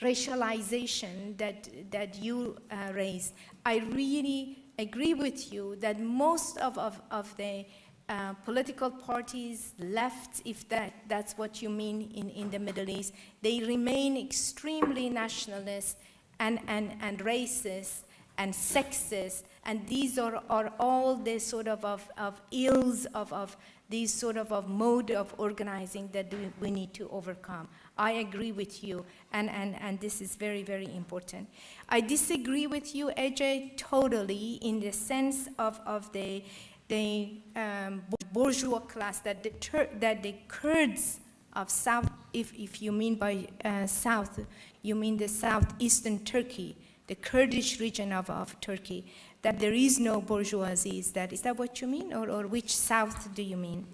racialization that, that you uh, raised. I really agree with you that most of, of, of the uh, political parties left, if that, that's what you mean in, in the Middle East, they remain extremely nationalist and, and, and racist and sexist, and these are, are all the sort of, of, of ills of, of these sort of, of mode of organizing that we, need to overcome. I agree with you, and, and, and this is very, very important. I disagree with you, Ece, totally in the sense of, of the, the um, bourgeois class, that the, that the Kurds of South, if, if you mean by uh, South, you mean the southeastern Turkey, the Kurdish region of, of Turkey, that there is no bourgeoisie. Is that, is that what you mean, or, or which south do you mean?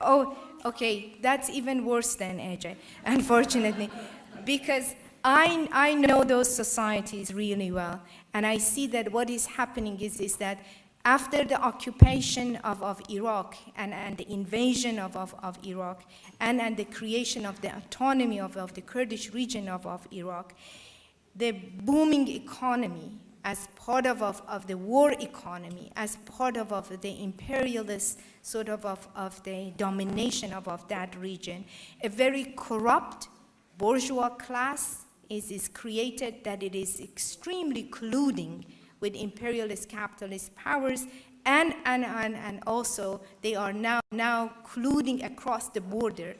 Oh, okay, that's even worse than Ece, unfortunately, because I, I know those societies really well, and I see that what is happening is, is that after the occupation of, of Iraq and, and the invasion of, of, of Iraq and, and the creation of the autonomy of, of the Kurdish region of, of Iraq, the booming economy as part of, of, of the war economy, as part of, of the imperialist sort of, of, of the domination of, of that region, a very corrupt bourgeois class is, is created that it is extremely colluding with imperialist capitalist powers and, and, and, and also they are now, now colluding across the border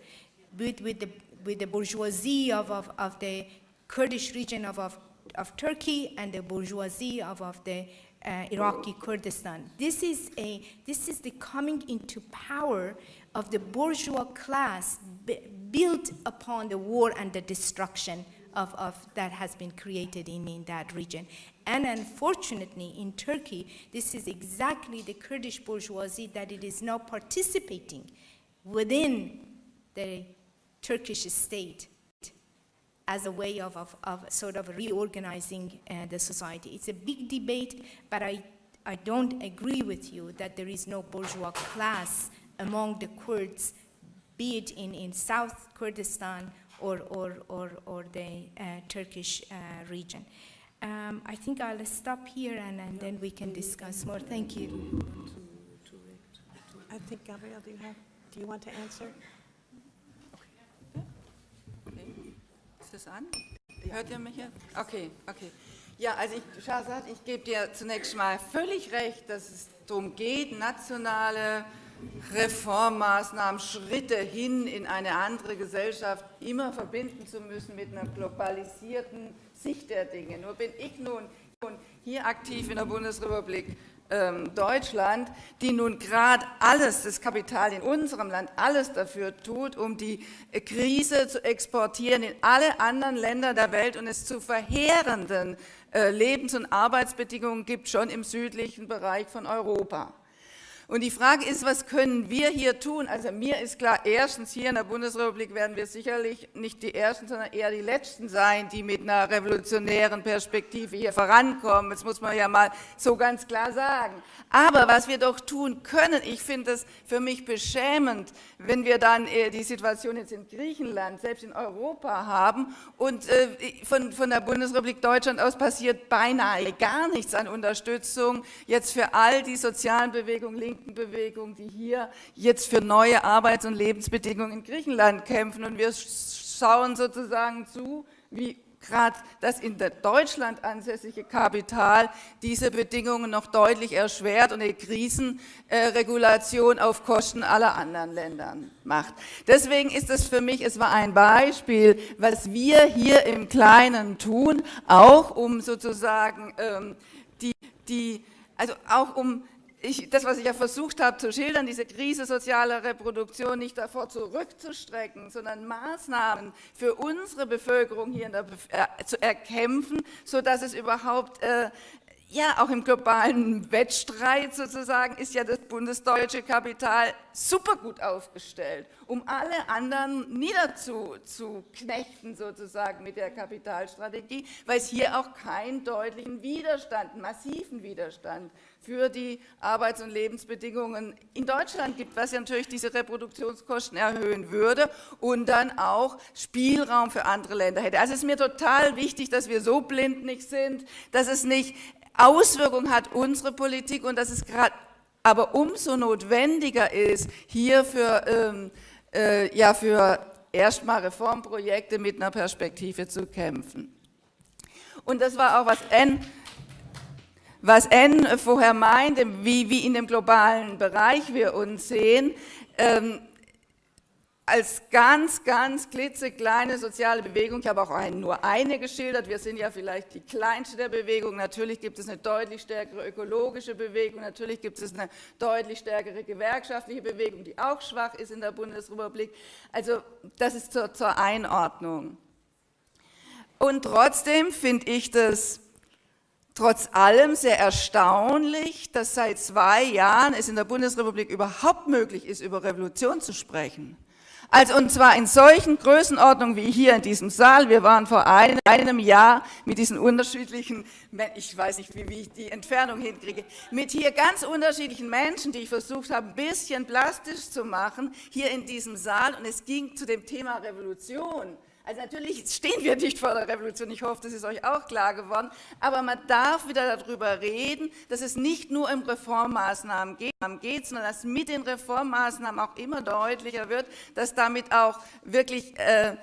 with, with, the, with the bourgeoisie of, of, of the Kurdish region of, of, of Turkey and the bourgeoisie of, of the uh, Iraqi Kurdistan. This is, a, this is the coming into power of the bourgeois class built upon the war and the destruction of, of that has been created in, in that region. And unfortunately, in Turkey, this is exactly the Kurdish bourgeoisie that it is now participating within the Turkish state as a way of, of, of sort of reorganizing uh, the society. It's a big debate, but I, I don't agree with you that there is no bourgeois class among the Kurds, be it in, in South Kurdistan or, or, or, or the uh, Turkish uh, region. Um, I think I'll stop here and, and then we can discuss more. Thank you. I think, Gabriel, do you have, do you want to answer? Okay. Ist das an? Hört ihr mich jetzt? Okay, okay. Ja, also ich, Shahzad, ich gebe dir zunächst mal völlig recht, dass es darum geht, nationale Reformmaßnahmen, Schritte hin in eine andere Gesellschaft immer verbinden zu müssen mit einer globalisierten Sicht der Dinge. Nur bin ich nun hier aktiv in der Bundesrepublik ähm, Deutschland, die nun gerade alles, das Kapital in unserem Land, alles dafür tut, um die Krise zu exportieren in alle anderen Länder der Welt und es zu verheerenden äh, Lebens- und Arbeitsbedingungen gibt, schon im südlichen Bereich von Europa. Und die Frage ist, was können wir hier tun? Also mir ist klar, erstens hier in der Bundesrepublik werden wir sicherlich nicht die Ersten, sondern eher die Letzten sein, die mit einer revolutionären Perspektive hier vorankommen. Das muss man ja mal so ganz klar sagen. Aber was wir doch tun können, ich finde es für mich beschämend, wenn wir dann äh, die Situation jetzt in Griechenland, selbst in Europa haben und äh, von, von der Bundesrepublik Deutschland aus passiert beinahe gar nichts an Unterstützung jetzt für all die sozialen Bewegungen, linken Bewegungen, die hier jetzt für neue Arbeits- und Lebensbedingungen in Griechenland kämpfen und wir schauen sozusagen zu, wie gerade das in Deutschland ansässige Kapital diese Bedingungen noch deutlich erschwert und eine Krisenregulation auf Kosten aller anderen Länder macht. Deswegen ist es für mich, es war ein Beispiel, was wir hier im Kleinen tun, auch um sozusagen ähm, die, die, also auch um ich, das, was ich ja versucht habe zu schildern, diese Krise sozialer Reproduktion nicht davor zurückzustrecken, sondern Maßnahmen für unsere Bevölkerung hier der, äh, zu erkämpfen, sodass es überhaupt äh, ja, auch im globalen Wettstreit sozusagen ist ja das bundesdeutsche Kapital super gut aufgestellt, um alle anderen niederzuknechten sozusagen mit der Kapitalstrategie, weil es hier auch keinen deutlichen Widerstand, massiven Widerstand für die Arbeits- und Lebensbedingungen in Deutschland gibt, was ja natürlich diese Reproduktionskosten erhöhen würde und dann auch Spielraum für andere Länder hätte. Also es ist mir total wichtig, dass wir so blind nicht sind, dass es nicht Auswirkungen hat, unsere Politik, und dass es gerade aber umso notwendiger ist, hier für, ähm, äh, ja, für erstmal Reformprojekte mit einer Perspektive zu kämpfen. Und das war auch, was N, was N vorher meinte, wie, wie in dem globalen Bereich wir uns sehen. Ähm, als ganz, ganz klitzekleine soziale Bewegung, ich habe auch ein, nur eine geschildert, wir sind ja vielleicht die kleinste der Bewegung, natürlich gibt es eine deutlich stärkere ökologische Bewegung, natürlich gibt es eine deutlich stärkere gewerkschaftliche Bewegung, die auch schwach ist in der Bundesrepublik, also das ist zur, zur Einordnung. Und trotzdem finde ich das trotz allem sehr erstaunlich, dass seit zwei Jahren es in der Bundesrepublik überhaupt möglich ist, über Revolution zu sprechen. Also und zwar in solchen Größenordnungen wie hier in diesem Saal. Wir waren vor einem, Jahr mit diesen unterschiedlichen, ich weiß nicht, wie, wie, ich die Entfernung hinkriege, mit hier ganz unterschiedlichen Menschen, die ich versucht habe, ein bisschen plastisch zu machen, hier in diesem Saal. Und es ging zu dem Thema Revolution. Also natürlich stehen wir nicht vor der Revolution, ich hoffe, das ist euch auch klar geworden, aber man darf wieder darüber reden, dass es nicht nur um Reformmaßnahmen geht, sondern dass mit den Reformmaßnahmen auch immer deutlicher wird, dass damit auch wirklich äh,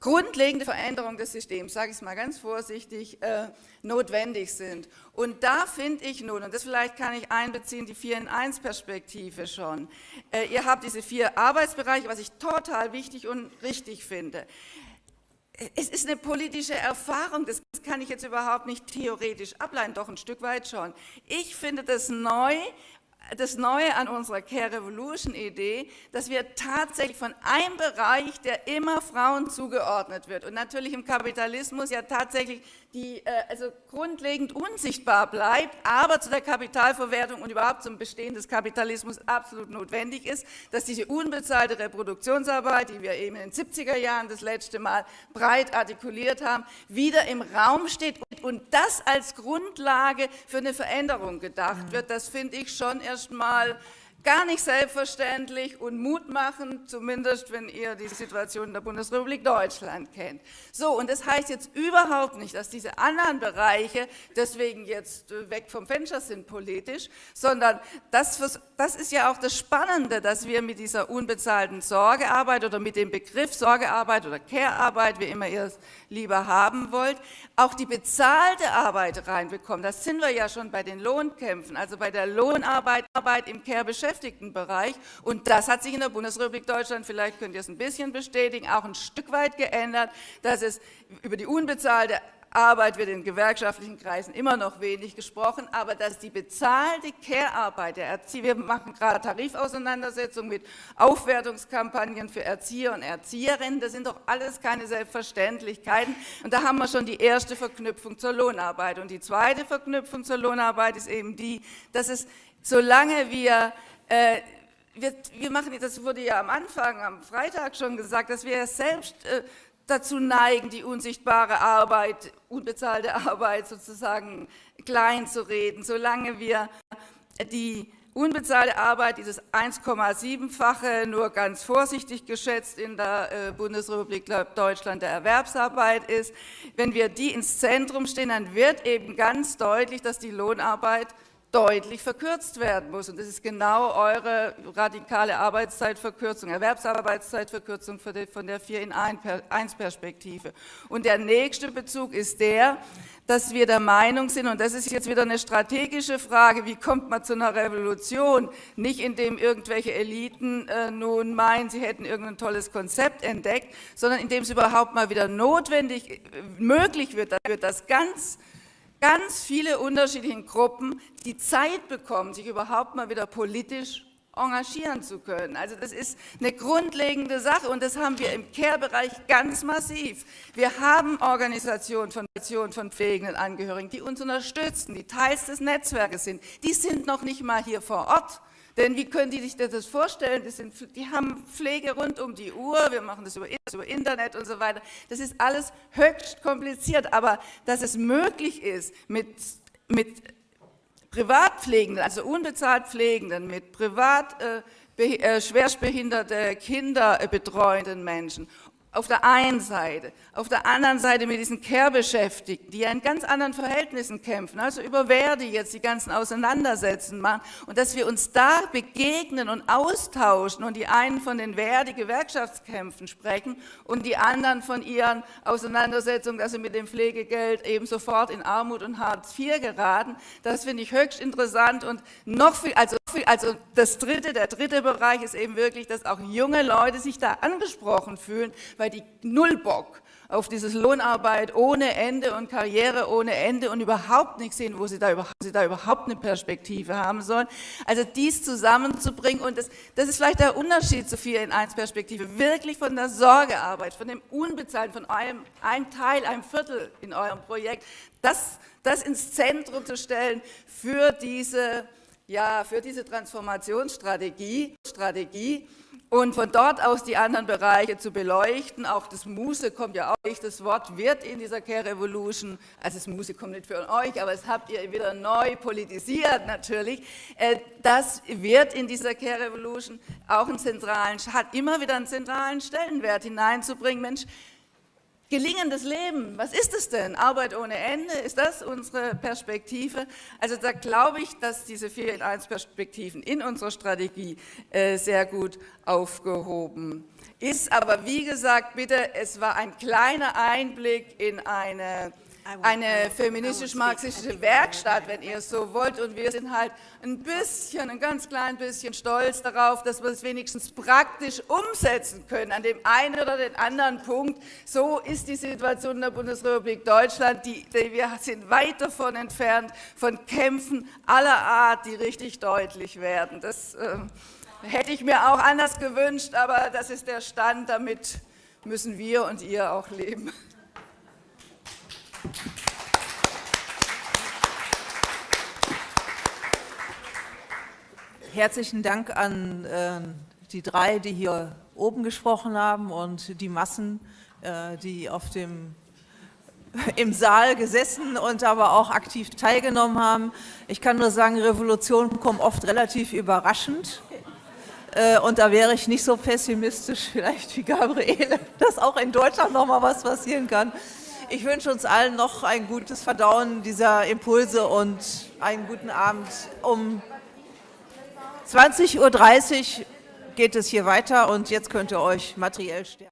grundlegende Veränderungen des Systems, sage ich es mal ganz vorsichtig, äh, notwendig sind. Und da finde ich nun, und das vielleicht kann ich einbeziehen, die 4 in 1 Perspektive schon. Äh, ihr habt diese vier Arbeitsbereiche, was ich total wichtig und richtig finde es ist eine politische Erfahrung, das kann ich jetzt überhaupt nicht theoretisch ableiten, doch ein Stück weit schon. Ich finde das neu, das Neue an unserer Care Revolution Idee, dass wir tatsächlich von einem Bereich, der immer Frauen zugeordnet wird und natürlich im Kapitalismus ja tatsächlich die äh, also grundlegend unsichtbar bleibt, aber zu der Kapitalverwertung und überhaupt zum Bestehen des Kapitalismus absolut notwendig ist, dass diese unbezahlte Reproduktionsarbeit, die wir eben in den 70er Jahren das letzte Mal breit artikuliert haben, wieder im Raum steht und das als Grundlage für eine Veränderung gedacht wird. Das finde ich schon erstmal gar nicht selbstverständlich und Mut machen, zumindest wenn ihr die Situation in der Bundesrepublik Deutschland kennt. So, und das heißt jetzt überhaupt nicht, dass diese anderen Bereiche deswegen jetzt äh, weg vom Fenster sind politisch, sondern das, das ist ja auch das Spannende, dass wir mit dieser unbezahlten Sorgearbeit oder mit dem Begriff Sorgearbeit oder Care-Arbeit, wie immer ihr es lieber haben wollt, auch die bezahlte Arbeit reinbekommen. Das sind wir ja schon bei den Lohnkämpfen, also bei der Lohnarbeit Arbeit im Care-Beschäftigtenbereich. Und das hat sich in der Bundesrepublik Deutschland, vielleicht könnt ihr es ein bisschen bestätigen, auch ein Stück weit geändert, dass es über die unbezahlte Arbeit wird in gewerkschaftlichen Kreisen immer noch wenig gesprochen, aber dass die bezahlte Care-Arbeit der Erzieher, wir machen gerade Tarifauseinandersetzungen mit Aufwertungskampagnen für Erzieher und Erzieherinnen, das sind doch alles keine Selbstverständlichkeiten und da haben wir schon die erste Verknüpfung zur Lohnarbeit und die zweite Verknüpfung zur Lohnarbeit ist eben die, dass es, solange wir äh, wir, wir, machen, das wurde ja am Anfang, am Freitag schon gesagt, dass wir selbst äh, dazu neigen, die unsichtbare Arbeit, unbezahlte Arbeit sozusagen klein zu reden, solange wir die unbezahlte Arbeit, dieses 1,7-fache, nur ganz vorsichtig geschätzt in der äh, Bundesrepublik Deutschland der Erwerbsarbeit ist, wenn wir die ins Zentrum stehen, dann wird eben ganz deutlich, dass die Lohnarbeit deutlich verkürzt werden muss. Und das ist genau eure radikale Arbeitszeitverkürzung, Erwerbsarbeitszeitverkürzung von der 4 in 1 Perspektive. Und der nächste Bezug ist der, dass wir der Meinung sind, und das ist jetzt wieder eine strategische Frage, wie kommt man zu einer Revolution? Nicht indem irgendwelche Eliten äh, nun meinen, sie hätten irgendein tolles Konzept entdeckt, sondern indem es überhaupt mal wieder notwendig, äh, möglich wird, dass ganz ganz viele unterschiedliche Gruppen die Zeit bekommen, sich überhaupt mal wieder politisch engagieren zu können. Also das ist eine grundlegende Sache und das haben wir im Care-Bereich ganz massiv. Wir haben Organisationen von, von pflegenden Angehörigen, die uns unterstützen, die Teils des Netzwerkes sind. Die sind noch nicht mal hier vor Ort. Denn wie können die sich das vorstellen? Das sind, die haben Pflege rund um die Uhr, wir machen das über, über Internet und so weiter. Das ist alles höchst kompliziert, aber dass es möglich ist, mit, mit Privatpflegenden, also unbezahlt Pflegenden, mit privat äh, äh, schwerstbehinderte Kinder äh, betreuenden Menschen auf der einen Seite, auf der anderen Seite mit diesen Care-Beschäftigten, die ja in ganz anderen Verhältnissen kämpfen, also über Verdi jetzt die ganzen Auseinandersetzungen machen. Und dass wir uns da begegnen und austauschen und die einen von den Verdi-Gewerkschaftskämpfen sprechen und die anderen von ihren Auseinandersetzungen, dass sie mit dem Pflegegeld eben sofort in Armut und Hartz IV geraten, das finde ich höchst interessant und noch viel, also, also das dritte, der dritte Bereich ist eben wirklich, dass auch junge Leute sich da angesprochen fühlen, weil die null Bock auf dieses Lohnarbeit ohne Ende und Karriere ohne Ende und überhaupt nicht sehen, wo sie da überhaupt, sie da überhaupt eine Perspektive haben sollen. Also dies zusammenzubringen und das, das ist vielleicht der Unterschied zu 4 in 1 Perspektive, wirklich von der Sorgearbeit, von dem Unbezahlten, von eurem, ein Teil, ein Viertel in eurem Projekt, das, das ins Zentrum zu stellen für diese, ja, für diese Transformationsstrategie Strategie, und von dort aus die anderen Bereiche zu beleuchten. Auch das Muse kommt ja auch, das Wort wird in dieser Care Revolution, also das Muse kommt nicht für euch, aber es habt ihr wieder neu politisiert natürlich. Äh, das wird in dieser Care Revolution auch einen zentralen, hat immer wieder einen zentralen Stellenwert hineinzubringen. Mensch, Gelingendes Leben, was ist es denn? Arbeit ohne Ende, ist das unsere Perspektive? Also da glaube ich, dass diese 4 in 1 Perspektiven in unserer Strategie äh, sehr gut aufgehoben ist. Aber wie gesagt, bitte, es war ein kleiner Einblick in eine eine feministisch-marxistische Werkstatt, wenn ihr es so wollt. Und wir sind halt ein bisschen, ein ganz klein bisschen stolz darauf, dass wir es wenigstens praktisch umsetzen können an dem einen oder den anderen Punkt. So ist die Situation in der Bundesrepublik Deutschland. Die, die wir sind weit davon entfernt, von Kämpfen aller Art, die richtig deutlich werden. Das äh, hätte ich mir auch anders gewünscht, aber das ist der Stand. Damit müssen wir und ihr auch leben. Herzlichen Dank an äh, die drei, die hier oben gesprochen haben und die Massen, äh, die auf dem, im Saal gesessen und aber auch aktiv teilgenommen haben. Ich kann nur sagen, Revolutionen kommen oft relativ überraschend. Äh, und da wäre ich nicht so pessimistisch vielleicht wie Gabriele, dass auch in Deutschland noch mal was passieren kann. Ich wünsche uns allen noch ein gutes Verdauen dieser Impulse und einen guten Abend. Um 20.30 Uhr geht es hier weiter und jetzt könnt ihr euch materiell stärken.